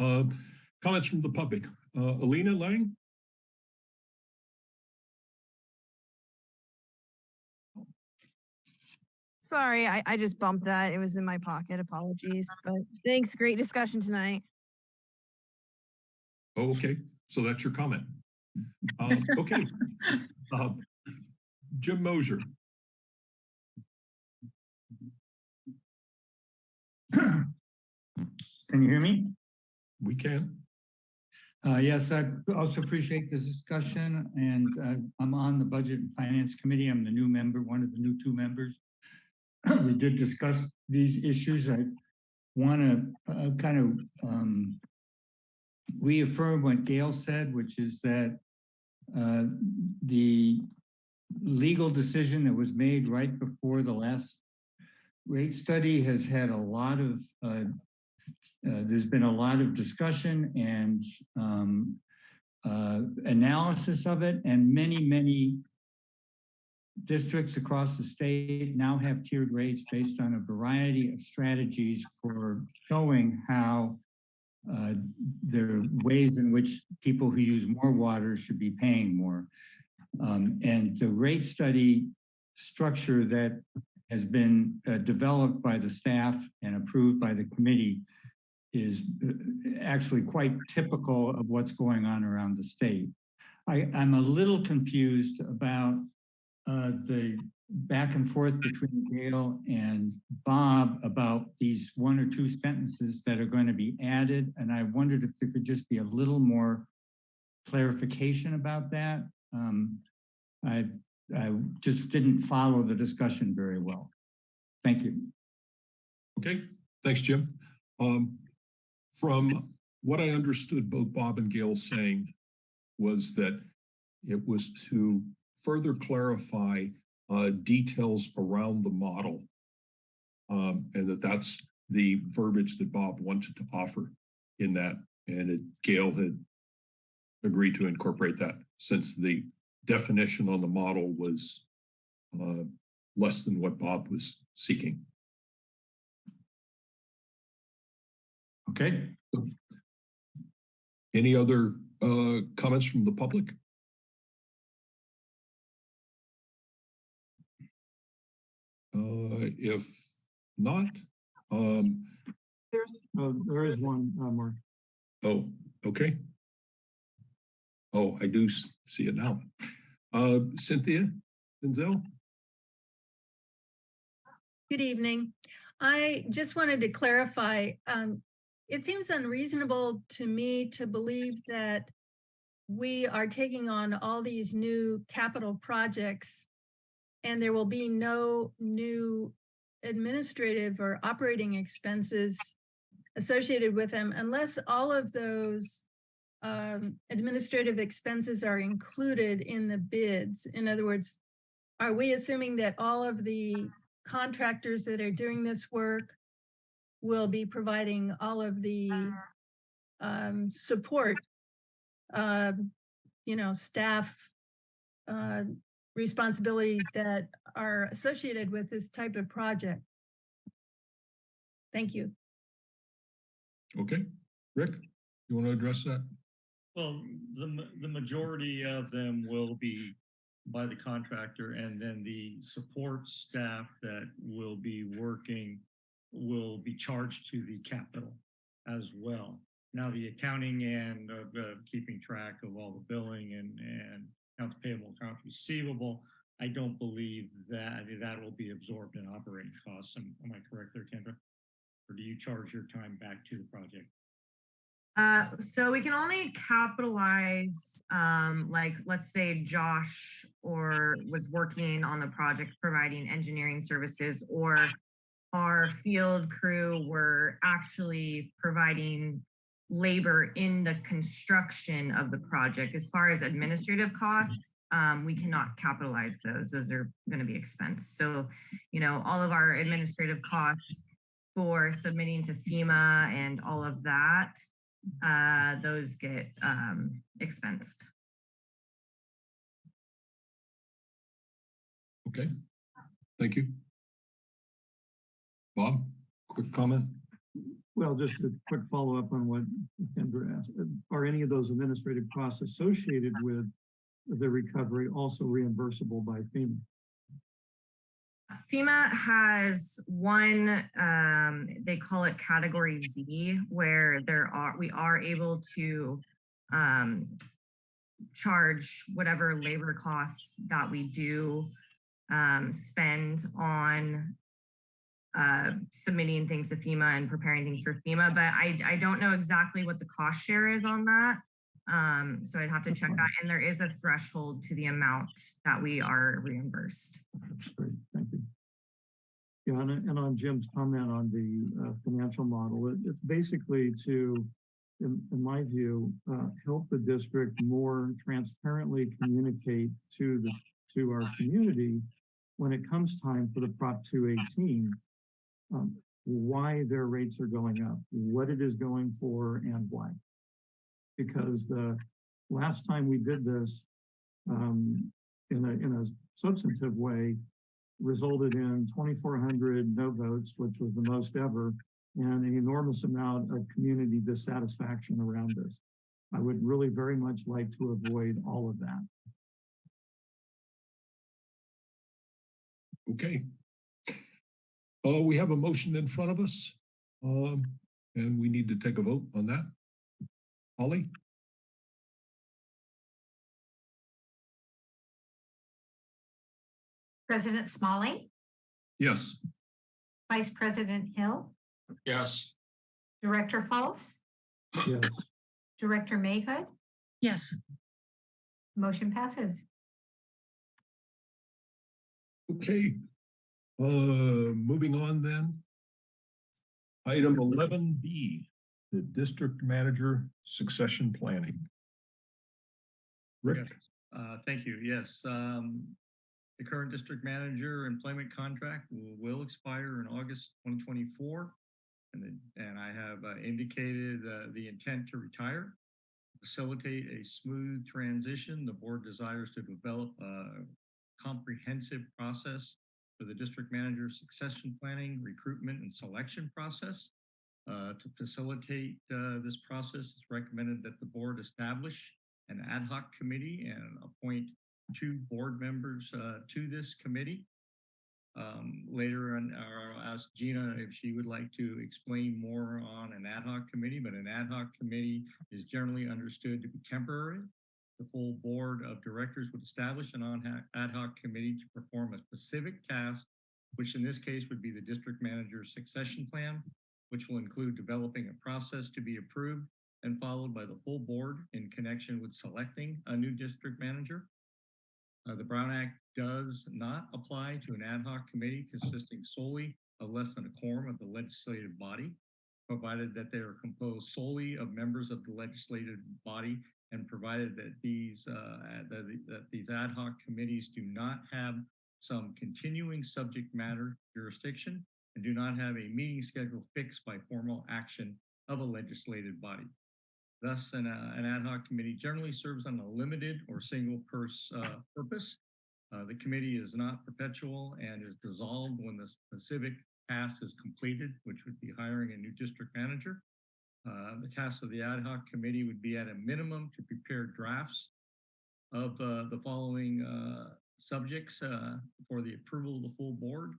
Uh, comments from the public. Uh, Alina Lang? Sorry, I, I just bumped that. It was in my pocket. Apologies. But thanks. Great discussion tonight. Oh, okay, so that's your comment. Uh, okay. Uh, Jim Mosier, Can you hear me? we can. Uh, yes, I also appreciate this discussion and uh, I'm on the Budget and Finance Committee. I'm the new member, one of the new two members. We did discuss these issues. I want to uh, kind of um, reaffirm what Gail said, which is that uh, the legal decision that was made right before the last rate study has had a lot of uh, uh, there's been a lot of discussion and um, uh, analysis of it, and many, many districts across the state now have tiered rates based on a variety of strategies for showing how uh, there are ways in which people who use more water should be paying more. Um, and the rate study structure that has been uh, developed by the staff and approved by the committee is uh, actually quite typical of what's going on around the state. I, I'm a little confused about uh, the back and forth between Gail and Bob about these one or two sentences that are going to be added. And I wondered if there could just be a little more clarification about that. Um, I, I just didn't follow the discussion very well. Thank you. Okay, thanks, Jim. Um, from what I understood both Bob and Gail saying was that it was to further clarify uh, details around the model. Um, and that that's the verbiage that Bob wanted to offer in that. And it, Gail had agreed to incorporate that since the definition on the model was uh, less than what Bob was seeking. Okay, Any other uh, comments from the public? If not, um, There's, Uh, there is one, uh, Mark. oh, okay. Oh, I do s- see it now. Uh, Cynthia Denzel? Good evening. I just wanted to clarify, um, it seems unreasonable to me to believe that we are taking on all these new capital projects and there will be no new administrative or operating expenses associated with them unless all of those um, administrative expenses are included in the bids. In other words, are we assuming that all of the contractors that are doing this work will be providing all of the um, support, um, you know, staff uh, responsibilities that are associated with this type of project. Thank you. Okay, Rick, you want to address that? Well, the, the majority of them will be by the contractor and then the support staff that will be working will be charged to the capital as well. Now, the accounting and of uh, keeping track of all the billing and, and accounts payable, accounts receivable, I don't believe that that will be absorbed in operating costs. Am am I correct there, Kendra? Or do you charge your time back to the project? Uh, so we can only capitalize, um, like, let's say Josh or was working on the project providing engineering services or our field crew were actually providing labor in the construction of the project. As far as administrative costs, um, we cannot capitalize those. Those are going to be expense. So, you know, all of our administrative costs for submitting to FEMA and all of that, uh, those get um, expensed. Okay, thank you. Bob, quick comment? Well, just a quick follow-up on what Kendra asked. Are any of those administrative costs associated with the recovery also reimbursable by FEMA? FEMA has one, um, they call it category Z, where there are, we are able to um, charge whatever labor costs that we do um, spend on uh, submitting things to FEMA and preparing things for FEMA, but I, I don't know exactly what the cost share is on that. Um, so I'd have to check that. And there is a threshold to the amount that we are reimbursed. Great, thank you. Yeah, and, and on Jim's comment on the uh, financial model, it, it's basically to, in, in my view, uh, help the district more transparently communicate to the, to our community when it comes time for the Prop 218, um, why their rates are going up, what it is going for and why. Because the last time we did this, um, in a, in a substantive way, resulted in 2,400 no votes, which was the most ever, and an enormous amount of community dissatisfaction around this. I would really very much like to avoid all of that. Okay. Uh, we have a motion in front of us. Um, and we need to take a vote on that. Holly? President Smolley, Yes. Vice President Hill, Yes, Director Fultz? Yes. Director Mayhood, Yes. motion passes. Okay, uh, moving on then. Item eleven B, the district manager succession planning. Rick, Uh, thank you. Yes, um, the current district manager employment contract will, will expire in August twenty twenty-four. And then, and I have uh, indicated, uh, the intent to retire. Facilitate a smooth transition. The board desires to develop a comprehensive process for the district manager succession planning, recruitment and selection process. Uh, to facilitate, uh, this process, it's recommended that the board establish an ad hoc committee and appoint two board members uh, to this committee. Um, Later on, I'll ask Gina if she would like to explain more on an ad hoc committee, but an ad hoc committee is generally understood to be temporary. The full board of directors would establish an ad hoc committee to perform a specific task, which in this case would be the district manager's succession plan, which will include developing a process to be approved and followed by the full board in connection with selecting a new district manager. Uh, the Brown Act does not apply to an ad hoc committee consisting solely of less than a quorum of the legislative body, provided that they are composed solely of members of the legislative body and provided that these uh, that, that these ad hoc committees do not have some continuing subject matter jurisdiction and do not have a meeting schedule fixed by formal action of a legislative body. Thus, an, uh, an ad hoc committee generally serves on a limited or single purse, uh, purpose. Uh, the committee is not perpetual and is dissolved when the specific task is completed, which would be hiring a new district manager. Uh, the task of the ad hoc committee would be at a minimum to prepare drafts of uh, the following uh, subjects uh, for the approval of the full board.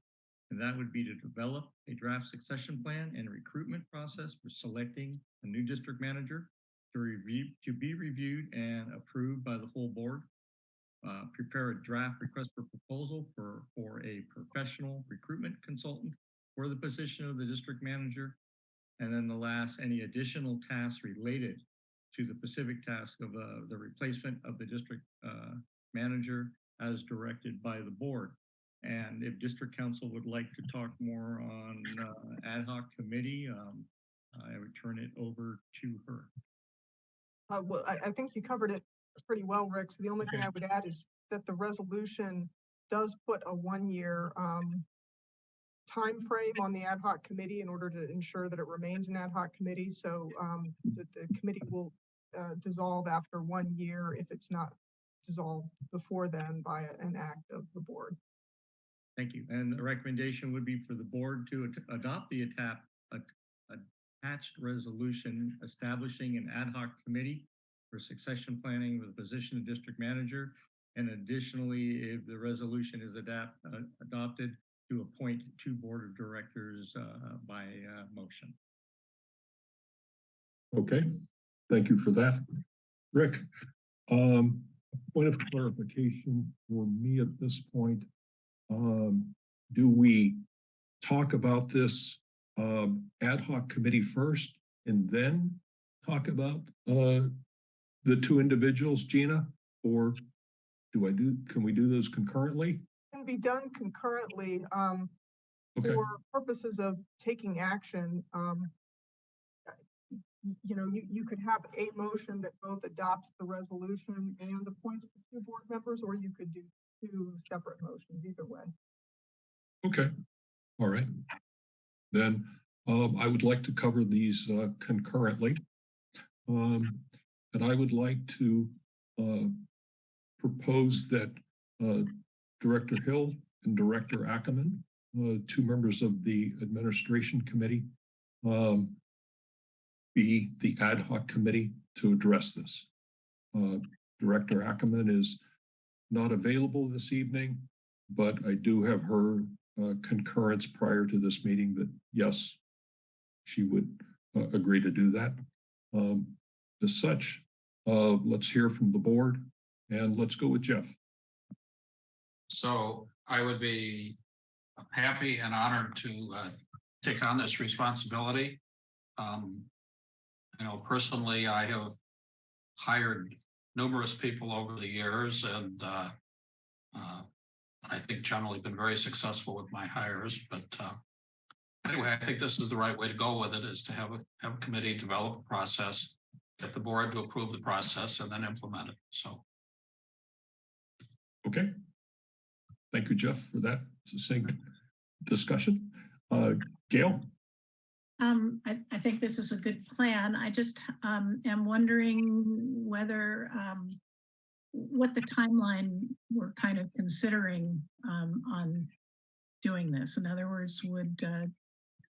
And that would be to develop a draft succession plan and recruitment process for selecting a new district manager to review, to be reviewed and approved by the full board. Uh, prepare a draft request for proposal for, for a professional recruitment consultant for the position of the district manager. And then the last, any additional tasks related to the specific task of uh, the replacement of the district uh, manager as directed by the board. And if district council would like to talk more on uh, ad hoc committee, um, I would turn it over to her. Uh, well, I, I think you covered it pretty well, Rick. So the only thing I would add is that the resolution does put a one-year, um, frame on the ad hoc committee in order to ensure that it remains an ad hoc committee. So, um, that the committee will, uh, dissolve after one year if it's not dissolved before then by an act of the board. Thank you. And the recommendation would be for the board to ad- adopt the attap, a- attached resolution establishing an ad hoc committee for succession planning with the position of district manager. And additionally, if the resolution is adapt, uh, adopted, to appoint two board of directors uh, by uh, motion. okay, thank you for that. Rick, um, point of clarification for me at this point. Um, do we talk about this um, ad hoc committee first and then talk about uh, the two individuals, Gina? Or do I do, can we do those concurrently? Be done concurrently, um, Okay, for purposes of taking action, um, uh, you know, you, you could have a motion that both adopts the resolution and appoints the two board members, or you could do two separate motions, either way. okay, all right. Then um, I would like to cover these uh, concurrently. Um, and I would like to uh, propose that uh, Director Hill and Director Ackerman, uh, two members of the administration committee, um, be the ad hoc committee to address this. Uh, Director Ackerman is not available this evening, but I do have her uh, concurrence prior to this meeting that yes, she would uh, agree to do that. Um, as such, uh, let's hear from the board and let's go with Jeff. So I would be happy and honored to uh, take on this responsibility. Um, You know, personally, I have hired numerous people over the years and uh, uh, I think generally been very successful with my hires, but uh, anyway, I think this is the right way to go with it, is to have a, have a committee develop a process, get the board to approve the process and then implement it. So Okay. Thank you, Jeff, for that succinct discussion. Uh, Gail? Um, I, I think this is a good plan. I just, um, am wondering whether, um, what the timeline we're kind of considering, um, on doing this. In other words, would, uh,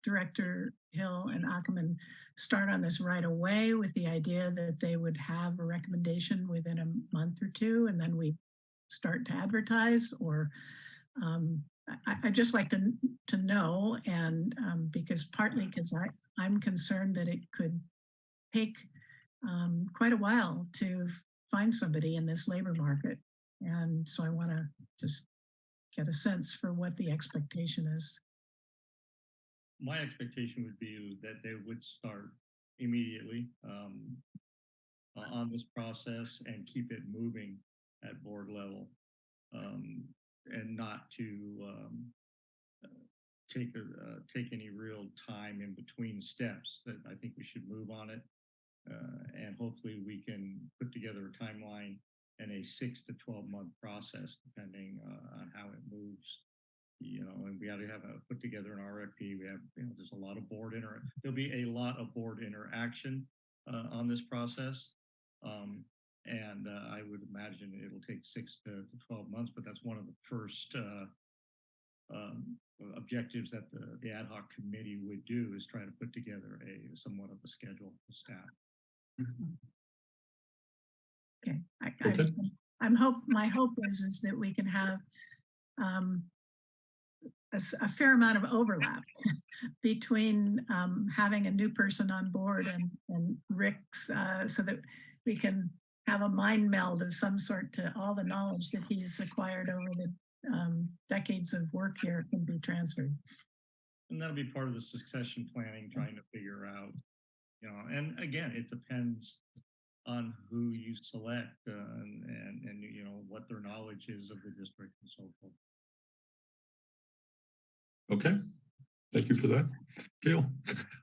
Director Hill and Ackerman start on this right away with the idea that they would have a recommendation within a month or two and then we start to advertise or, um, I, I just like to, to know and, um, because partly because I, I'm concerned that it could take, um, quite a while to find somebody in this labor market. And so I want to just get a sense for what the expectation is. My expectation would be that they would start immediately um, on this process and keep it moving at board level. um, And not to um, uh, take, a- uh, take any real time in between steps, that I think we should move on it. uh, And hopefully we can put together a timeline and a six to 12 month process, depending uh, on how it moves you know, and we got to have a, put together an RFP. We have, you know, there's a lot of board inter, there'll be a lot of board interaction uh, on this process. Um, and uh, I would imagine it'll take six to, to twelve months, but that's one of the first uh, um, objectives that the, the ad hoc committee would do is try to put together a somewhat of a schedule for staff. Okay. I, I, Okay. I'm hope, my hope is, is that we can have, um, a, s- a fair amount of overlap between, um, having a new person on board and, and Rick's, uh, so that we can have a mind meld of some sort to all the knowledge that he's acquired over the, um, decades of work here can be transferred. And that'll be part of the succession planning, trying to figure out, you know, and again, it depends on who you select uh, and, and, and, you know, what their knowledge is of the district and so forth. Okay, thank you for that. Gail,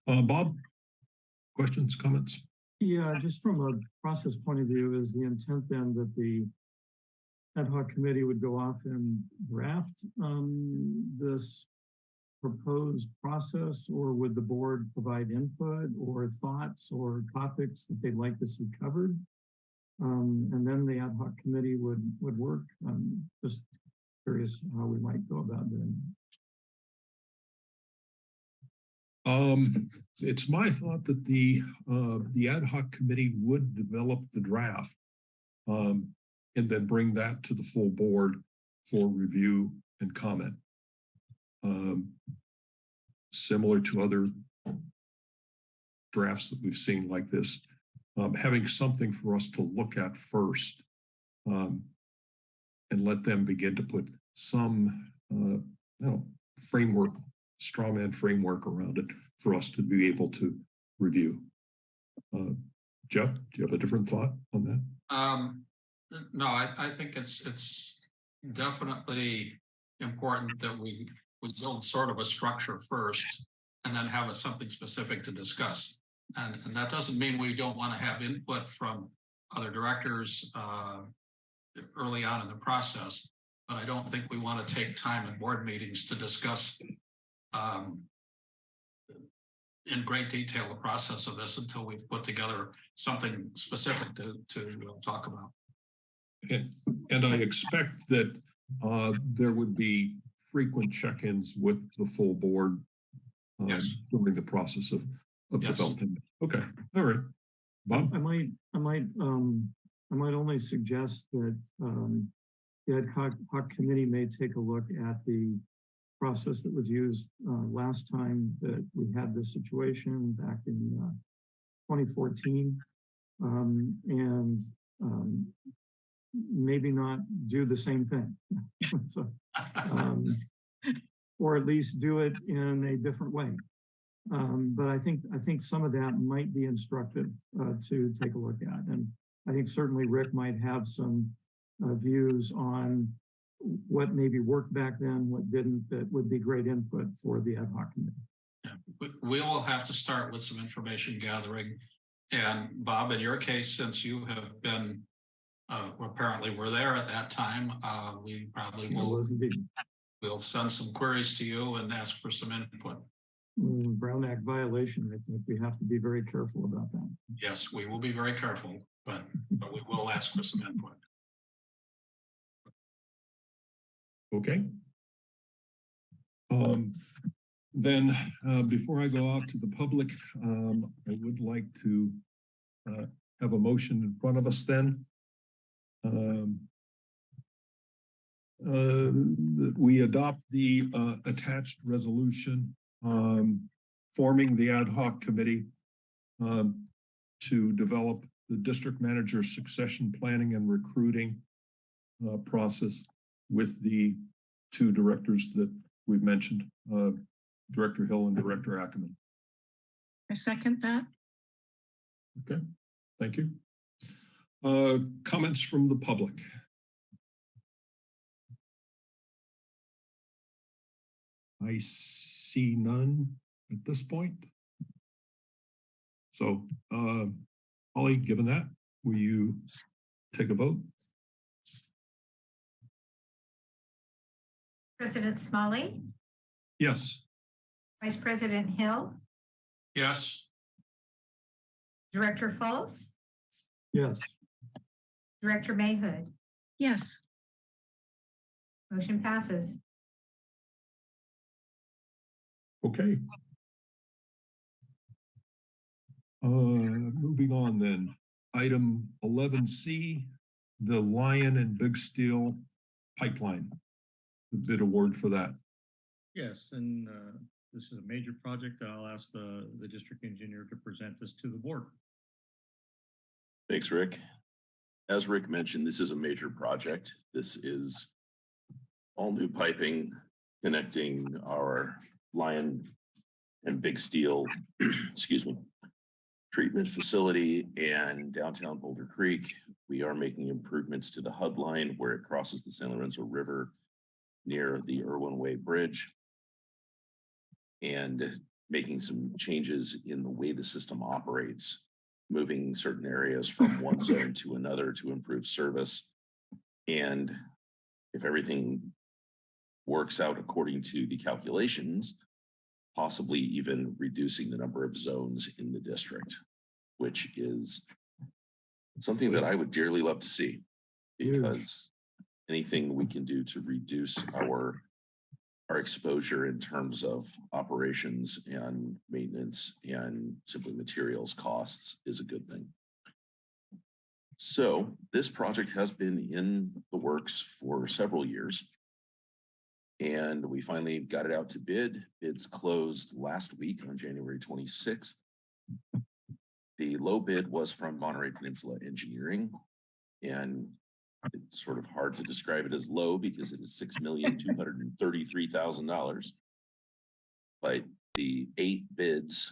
uh, Bob? Questions, comments? Yeah, just from a process point of view, is the intent then that the ad hoc committee would go off and draft um, this proposed process, or would the board provide input or thoughts or topics that they'd like to see covered? Um, and then the ad hoc committee would, would work. I'm just curious how we might go about doing. Um, it's my thought that the, uh, the ad hoc committee would develop the draft. Um, and then bring that to the full board for review and comment. Um, similar to other drafts that we've seen like this, um, having something for us to look at first. Um, and let them begin to put some, uh, you know, framework straw man framework around it for us to be able to review. Uh, Jeff, do you have a different thought on that? Um, no, I, I think it's, it's definitely important that we, we build sort of a structure first and then have a something specific to discuss. And, and that doesn't mean we don't want to have input from other directors, uh, early on in the process, but I don't think we want to take time in board meetings to discuss, um, in great detail the process of this until we've put together something specific to, to uh, talk about. And, and I expect that uh, there would be frequent check-ins with the full board um, Yes. during the process of, of Yes. development. Okay, all right. Bob? I might, I might, um, I might only suggest that, um, the ad hoc, hoc committee may take a look at the process that was used, uh, last time that we had this situation back in, uh, twenty fourteen. Um, and, um, maybe not do the same thing. So, um, or at least do it in a different way. Um, but I think, I think some of that might be instructive, uh, to take a look at. And I think certainly Rick might have some, uh, views on what maybe worked back then, what didn't, that would be great input for the ad hoc committee. We, we will have to start with some information gathering. And Bob, in your case, since you have been, uh, apparently were there at that time, uh, we probably will, we'll send some queries to you and ask for some input. Mm, Brown Act violation, I think we have to be very careful about that. Yes, we will be very careful, but, but we will ask for some input. Okay. Um, then, uh, before I go off to the public, um, I would like to, uh, have a motion in front of us then. Um, uh, we adopt the, uh, attached resolution, um, forming the ad hoc committee, um, to develop the district manager succession planning and recruiting, uh, process with the two directors that we've mentioned, uh, Director Hill and Director Ackerman. I second that. Okay, thank you. Uh, comments from the public? I see none at this point. So, uh, Holly, given that, will you take a vote? President Smolley, Yes. Vice President Hill, Yes, Director Fultz, Yes, Director Mayhood. Yes, Motion passes. Okay. Uh, moving on then, item eleven C, the Lyon and Big Steel pipeline. The bid award for that. Yes, and uh, this is a major project. I'll ask the, the district engineer to present this to the board. Thanks, Rick. As Rick mentioned, this is a major project. This is all new piping connecting our Lyon and Big Steel, excuse me, treatment facility and downtown Boulder Creek. We are making improvements to the HUD line where it crosses the San Lorenzo River near the Irwin Way Bridge and making some changes in the way the system operates moving certain areas from one zone to another to improve service. And if everything works out according to the calculations, possibly even reducing the number of zones in the district, which is something that I would dearly love to see. Because anything we can do to reduce our our exposure in terms of operations and maintenance and simply materials costs is a good thing. So this project has been in the works for several years. And we finally got it out to bid. Bids closed last week on January twenty-sixth. The low bid was from Monterey Peninsula Engineering. And it's sort of hard to describe it as low because it is six million, two hundred and thirty-three thousand dollars. But the eight bids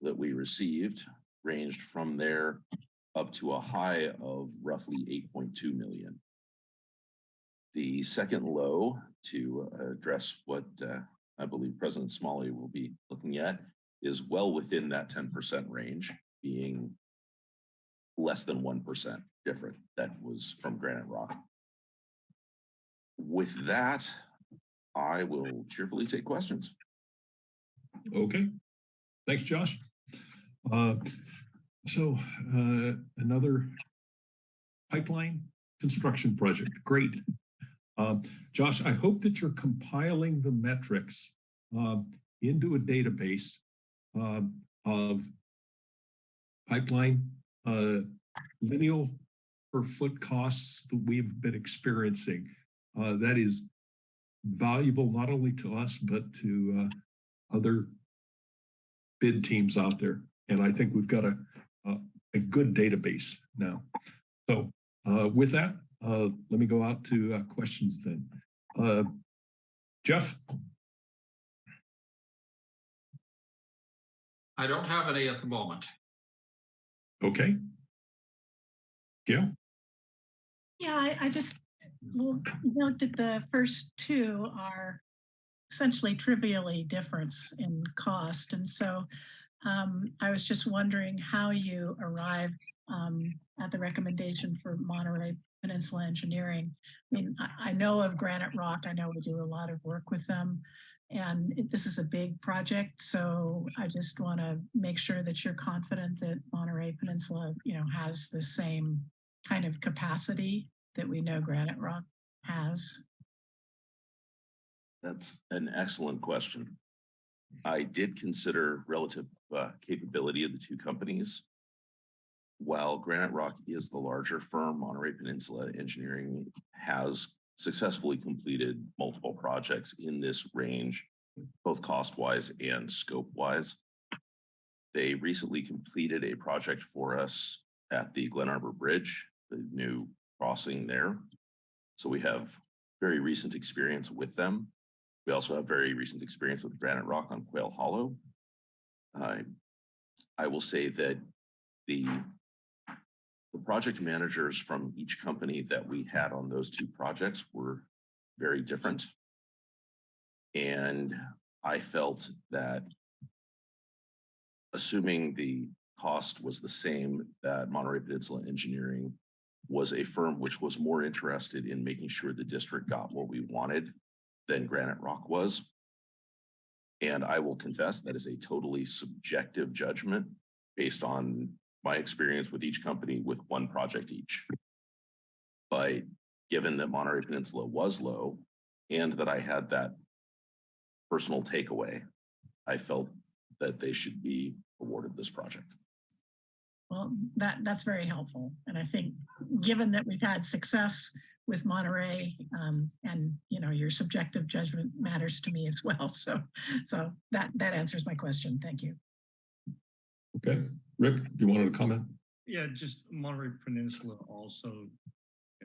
that we received ranged from there up to a high of roughly eight point two million. The second low to address what uh, I believe President Smolley will be looking at is well within that ten percent range, being less than one percent different. That was from Granite Rock. With that, I will cheerfully take questions. Okay, thanks, Josh. Uh, so, uh, another pipeline construction project, great. Um, Josh, I hope that you're compiling the metrics, uh, into a database, uh, of pipeline, uh, lineal per foot costs that we've been experiencing. Uh, that is valuable not only to us, but to, uh, other bid teams out there. And I think we've got a, a, a good database now. So uh, with that, Uh, let me go out to uh, questions then. Jeff? I don't have any at the moment. Okay. Gail? Yeah, I, I just will note that the first two are essentially trivially difference in cost. And so um, I was just wondering how you arrived um, at the recommendation for Monterey Peninsula Engineering. I mean, I, I know of Granite Rock. I know we do a lot of work with them. And this is a big project, so I just want to make sure that you're confident that Monterey Peninsula, you know, has the same kind of capacity that we know Granite Rock has. That's an excellent question. I did consider relative uh, capability of the two companies. While Granite Rock is the larger firm, Monterey Peninsula Engineering has successfully completed multiple projects in this range, both cost-wise and scope-wise. They recently completed a project for us at the Glen Arbor Bridge, the new crossing there. So we have very recent experience with them. We also have very recent experience with Granite Rock on Quail Hollow. I, I will say that the the project managers from each company that we had on those two projects were very different. And I felt that assuming the cost was the same, that Monterey Peninsula Engineering was a firm which was more interested in making sure the district got what we wanted than Granite Rock was. And I will confess that is a totally subjective judgment based on my experience with each company with one project each. But given that Monterey Peninsula was low and that I had that personal takeaway, I felt that they should be awarded this project. Well, that, that's very helpful. And I think, given that we've had success with Monterey, um, and, you know, your subjective judgment matters to me as well. So, so that, that answers my question. Thank you. Okay. Rick, you wanted to comment? Yeah, just Monterey Peninsula also,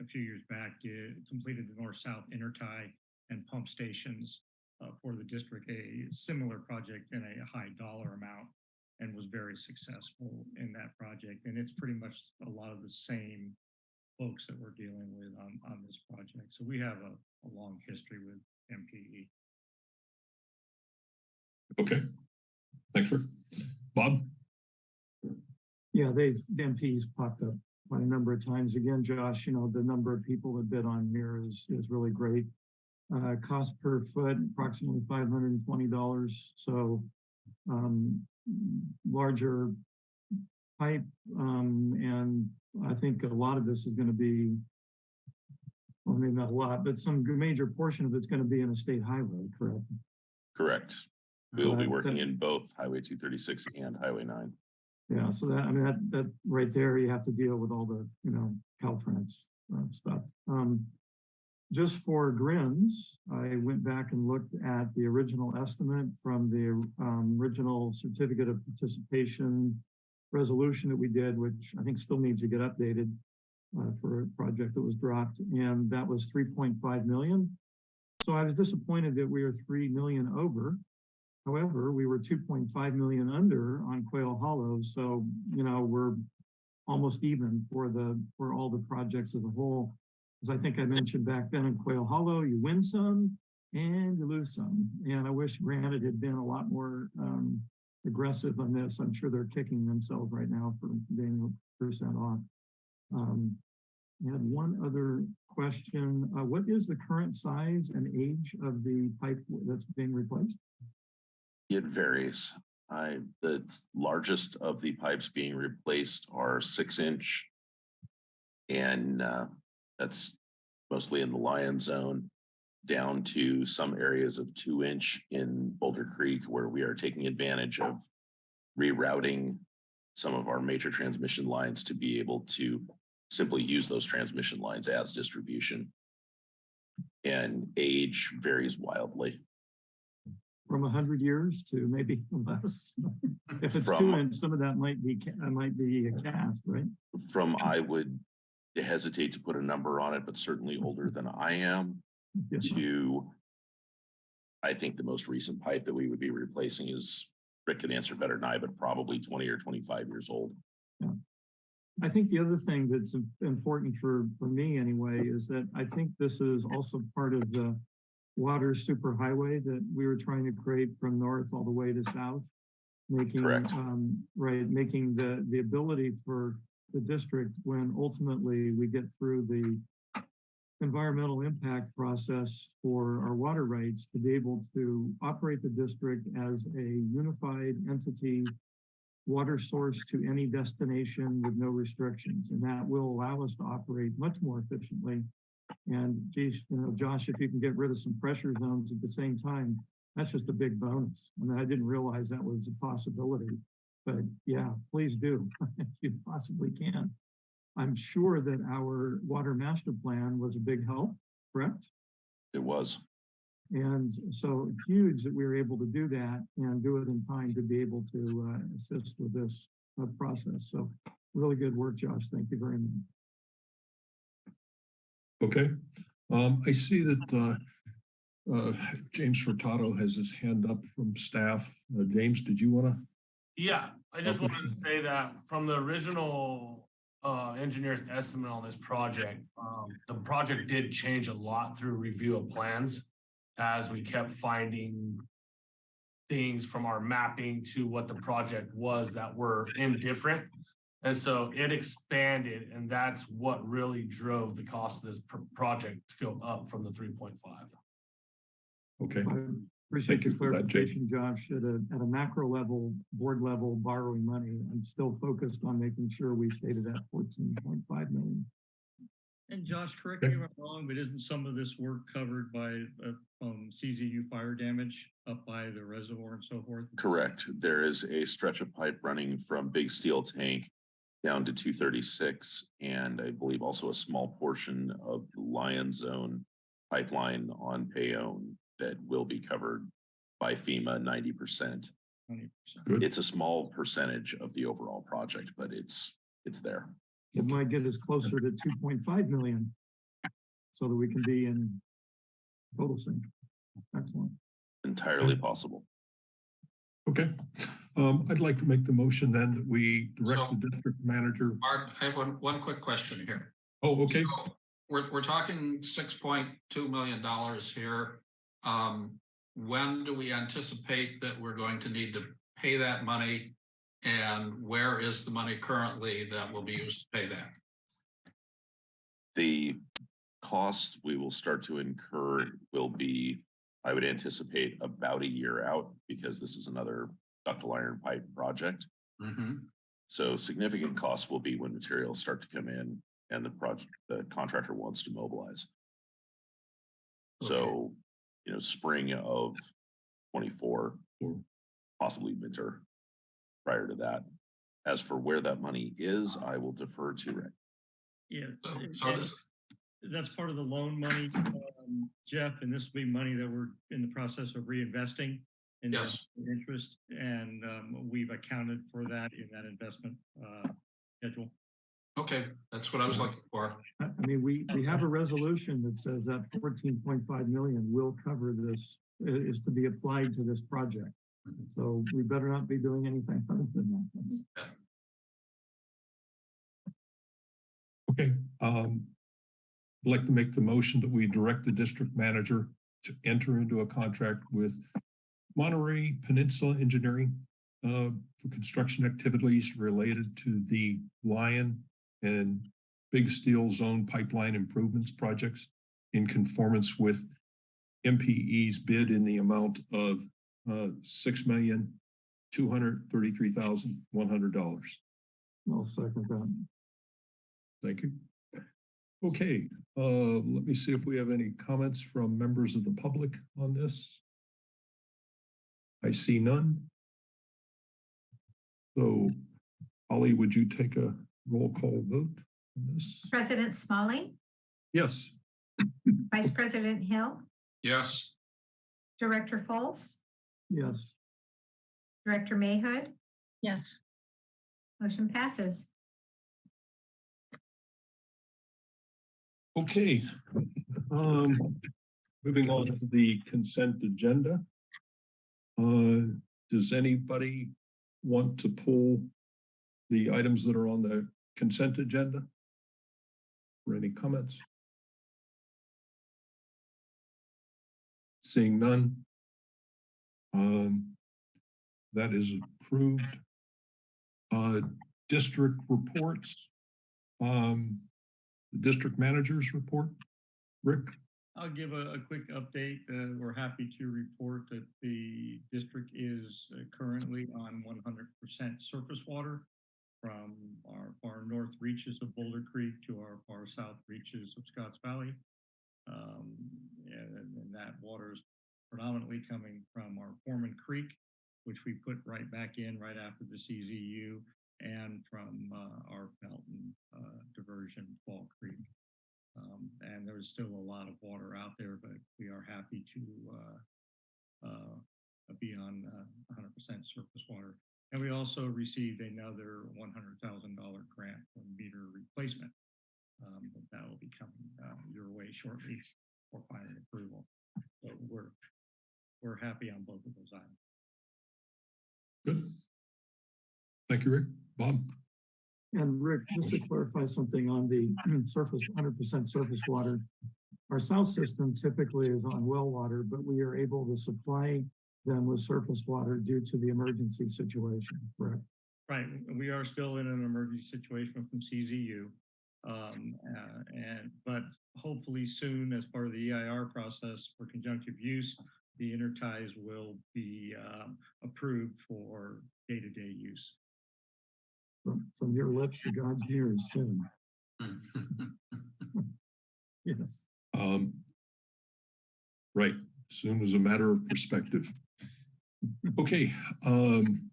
a few years back, completed the north-south intertie and pump stations uh, for the district, a similar project in a high dollar amount and was very successful in that project. And it's pretty much a lot of the same folks that we're dealing with on, on this project. So we have a, a long history with. MPE. Okay. Thanks, Rick. Bob? Yeah, they've, the MPs popped up quite a number of times. Again, Josh, you know, the number of people that bid on here is, is really great. Uh, cost per foot, approximately five hundred and twenty dollars. So, um, larger pipe, um, and I think a lot of this is gonna be, well, maybe not a lot, but some major portion of it's gonna be in a state highway, correct? Correct. We will be Uh, working that- in both Highway two thirty-six and Highway nine. Yeah, so that, I mean, that, that right there, you have to deal with all the, you know, Caltrans uh, stuff. Um, just for grins, I went back and looked at the original estimate from the um, original certificate of participation resolution that we did, which I think still needs to get updated uh, for a project that was dropped, and that was 3.5 million. So I was disappointed that we are 3 million over. However, we were two point five million under on Quail Hollow, so, you know, we're almost even for the, for all the projects as a whole. As I think I mentioned back then in Quail Hollow, you win some and you lose some. And I wish Granite had been a lot more um, aggressive on this. I'm sure they're kicking themselves right now for being percent off. Um, I had one other question. Uh, what is the current size and age of the pipe that's being replaced? It varies. I, the largest of the pipes being replaced are six inch. And uh, that's mostly in the Lyon Zone, down to some areas of two inch in Boulder Creek where we are taking advantage of rerouting some of our major transmission lines to be able to simply use those transmission lines as distribution. And age varies wildly. From a hundred years to maybe less. If it's two From- inch, some of that might be, might be a cast, right? from I would hesitate to put a number on it, but certainly older than I am, Yeah. to I think the most recent pipe that we would be replacing is, Rick can answer better than I, but probably twenty or twenty-five years old. Yeah. I think the other thing that's important for, for me anyway, is that I think this is also part of the water superhighway that we were trying to create from north all the way to south. Making, um, right, making the, the ability for the district, when ultimately we get through the environmental impact process for our water rights, to be able to operate the district as a unified entity water source to any destination with no restrictions, and that will allow us to operate much more efficiently. And geez, you know, Josh, if you can get rid of some pressure zones at the same time, that's just a big bonus. I mean, I didn't realize that was a possibility, but yeah, please do, if you possibly can. I'm sure that our water master plan was a big help, correct? It was. And so huge that we were able to do that and do it in time to be able to uh, assist with this uh, process. So really good work, Josh. Thank you very much. Okay, um, I see that, uh, uh, James Furtado has his hand up from staff. Uh, James, did you wanna? Yeah, I just wanted to say that from the original uh engineer's estimate on this project, um, the project did change a lot through review of plans. As we kept finding things from our mapping to what the project was that were indifferent. And so it expanded and that's what really drove the cost of this pr- project to go up from the three point five. Okay, I appreciate you the that, clarification, Josh. At a, at a macro level, board level borrowing money, I'm still focused on making sure we stayed at that fourteen point five million. And Josh, correct me if I'm wrong, but isn't some of this work covered by, uh, um, CZU fire damage up by the reservoir and so forth? Correct. There is a stretch of pipe running from Big Steel Tank down to two thirty-six, and I believe also a small portion of the Lyon Zone pipeline on Bayonne that will be covered by FEMA ninety percent. 20%. It's a small percentage of the overall project, but it's, it's there. It might get us closer to two point five million. So that we can be in total sync. Excellent. Entirely possible. Okay, um, I'd like to make the motion then that we direct So- the district manager. Mark, I have one, one quick question here. Oh, okay, So We're, we're talking six point two million dollars here. Um, when do we anticipate that we're going to need to pay that money? And where is the money currently that will be used to pay that? The costs we will start to incur will be, I would anticipate about a year out because this is another ductile iron pipe project. Mhm. So significant costs will be when materials start to come in and the project, the contractor wants to mobilize. So, you know, spring of twenty-four or possibly winter prior to that. As for where that money is, I will defer to Rick. Yeah. So- so this- That's part of the loan money, um, Jeff, and this will be money that we're in the process of reinvesting. in Yes. Interest, and, um, we've accounted for that in that investment, uh, schedule. Okay, that's what I was looking for. I I mean, we, we have a resolution that says that fourteen point five million will cover this, is to be applied to this project. So we better not be doing anything other than that. Okay, um. I'd like to make the motion that we direct the district manager to enter into a contract with Monterey Peninsula Engineering uh, for construction activities related to the Lyon and Big Steel Zone Pipeline Improvements Projects in conformance with MPE's bid in the amount of uh, six million, two hundred thirty-three thousand, one hundred dollars. I'll second that. Thank you. Okay, uh, let me see if we have any comments from members of the public on this. I see none. So, Holly, would you take a roll call vote on this? President Smolley, Yes, Vice President Hill, Yes, Director Fultz, Yes, Director Mayhood, Yes. motion passes. Okay. Um, moving on to the consent agenda. Uh, does anybody want to pull the items that are on the consent agenda? For any comments? Seeing none. Um, that is approved. Uh, district reports. Um, district manager's report. Rick? I'll give a, a quick update. Uh, we're happy to report that the district is uh, currently on one hundred percent surface water from our far north reaches of Boulder Creek to our far south reaches of Scotts Valley. Um, and, and that water is predominantly coming from our Foreman Creek, which we put right back in right after the CZU and from uh, our Felton uh, diversion, Fall Creek. Um, and there's still a lot of water out there, but we are happy to uh, uh, be on uh, 100% surface water. And we also received another $100,000 grant for meter replacement. Um, that will be coming uh, your way shortly for final approval. So we're we're happy on both of those items. Good. Thank you, Rick. Bob? And Rick, just to clarify something on the surface, hundred percent surface water. Our south system typically is on well water, but we are able to supply them with surface water due to the emergency situation, correct? Right, we are still in an emergency situation from CZU. Um, uh, and, but hopefully soon, as part of the EIR process for conjunctive use, the interties will be um, approved for day-to-day use. From, from your lips to God's ears soon. Yes. Um, right, soon as a matter of perspective. Okay, um,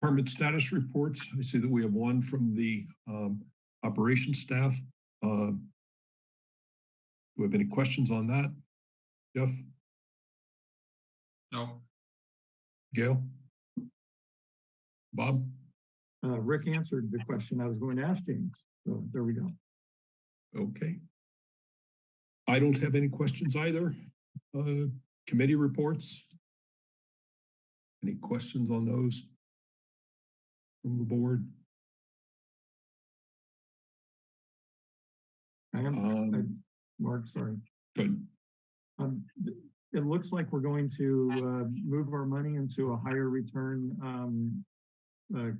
department status reports. I see that we have one from the um, operations staff. Uh, do we have any questions on that? Jeff, No, Gail? Bob? Uh, Rick answered the question I was going to ask James. So there we go. Okay. I don't have any questions either. Uh, committee reports? Any questions on those? From the board? I am, Um, I- Mark, sorry. good. Um, it looks like we're going to, uh, move our money into a higher return, um, uh,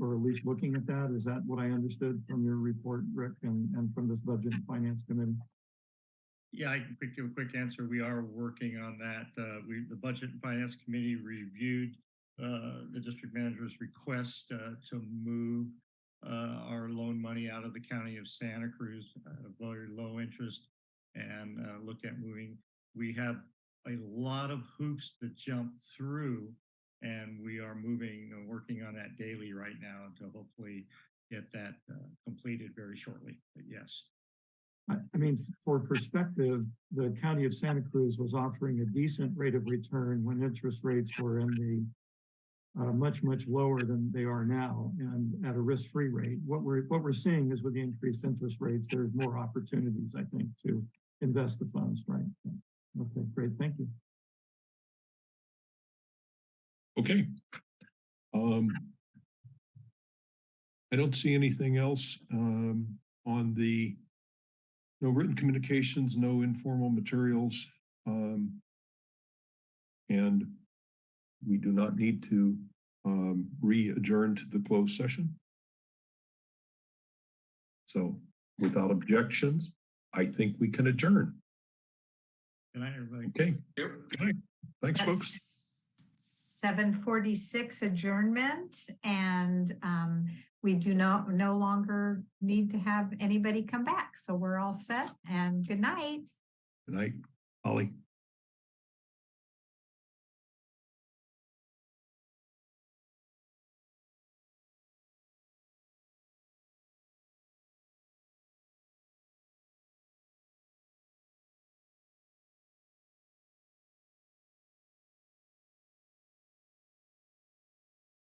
or at least looking at that. Is that what I understood from your report, Rick, and, and from this budget and finance committee? Yeah, I can give a quick answer. We are working on that. Uh, we, the Budget and Finance Committee reviewed uh, the district manager's request uh, to move uh, our loan money out of the county of Santa Cruz, uh, very low interest, and uh, look at moving. We have a lot of hoops to jump through, and we are moving and working on that daily right now to hopefully get that uh, completed very shortly. But yes. I, mean, for perspective, the county of Santa Cruz was offering a decent rate of return when interest rates were in the uh, much, much lower than they are now and at a risk-free rate. What we're, what we're seeing is with the increased interest rates, there's more opportunities, I think, to invest the funds, right? Okay, great, thank you. Okay. Um, I don't see anything else um, on the no written communications, no informal materials. Um, and we do not need to um, re-adjourn to the closed session. So without objections, I think we can adjourn. Good night, everybody. Okay. Good night. Thanks, folks. Seven forty-six adjournment and um, we do not, no longer need to have anybody come back. So we're all set and good night. Good night, Holly.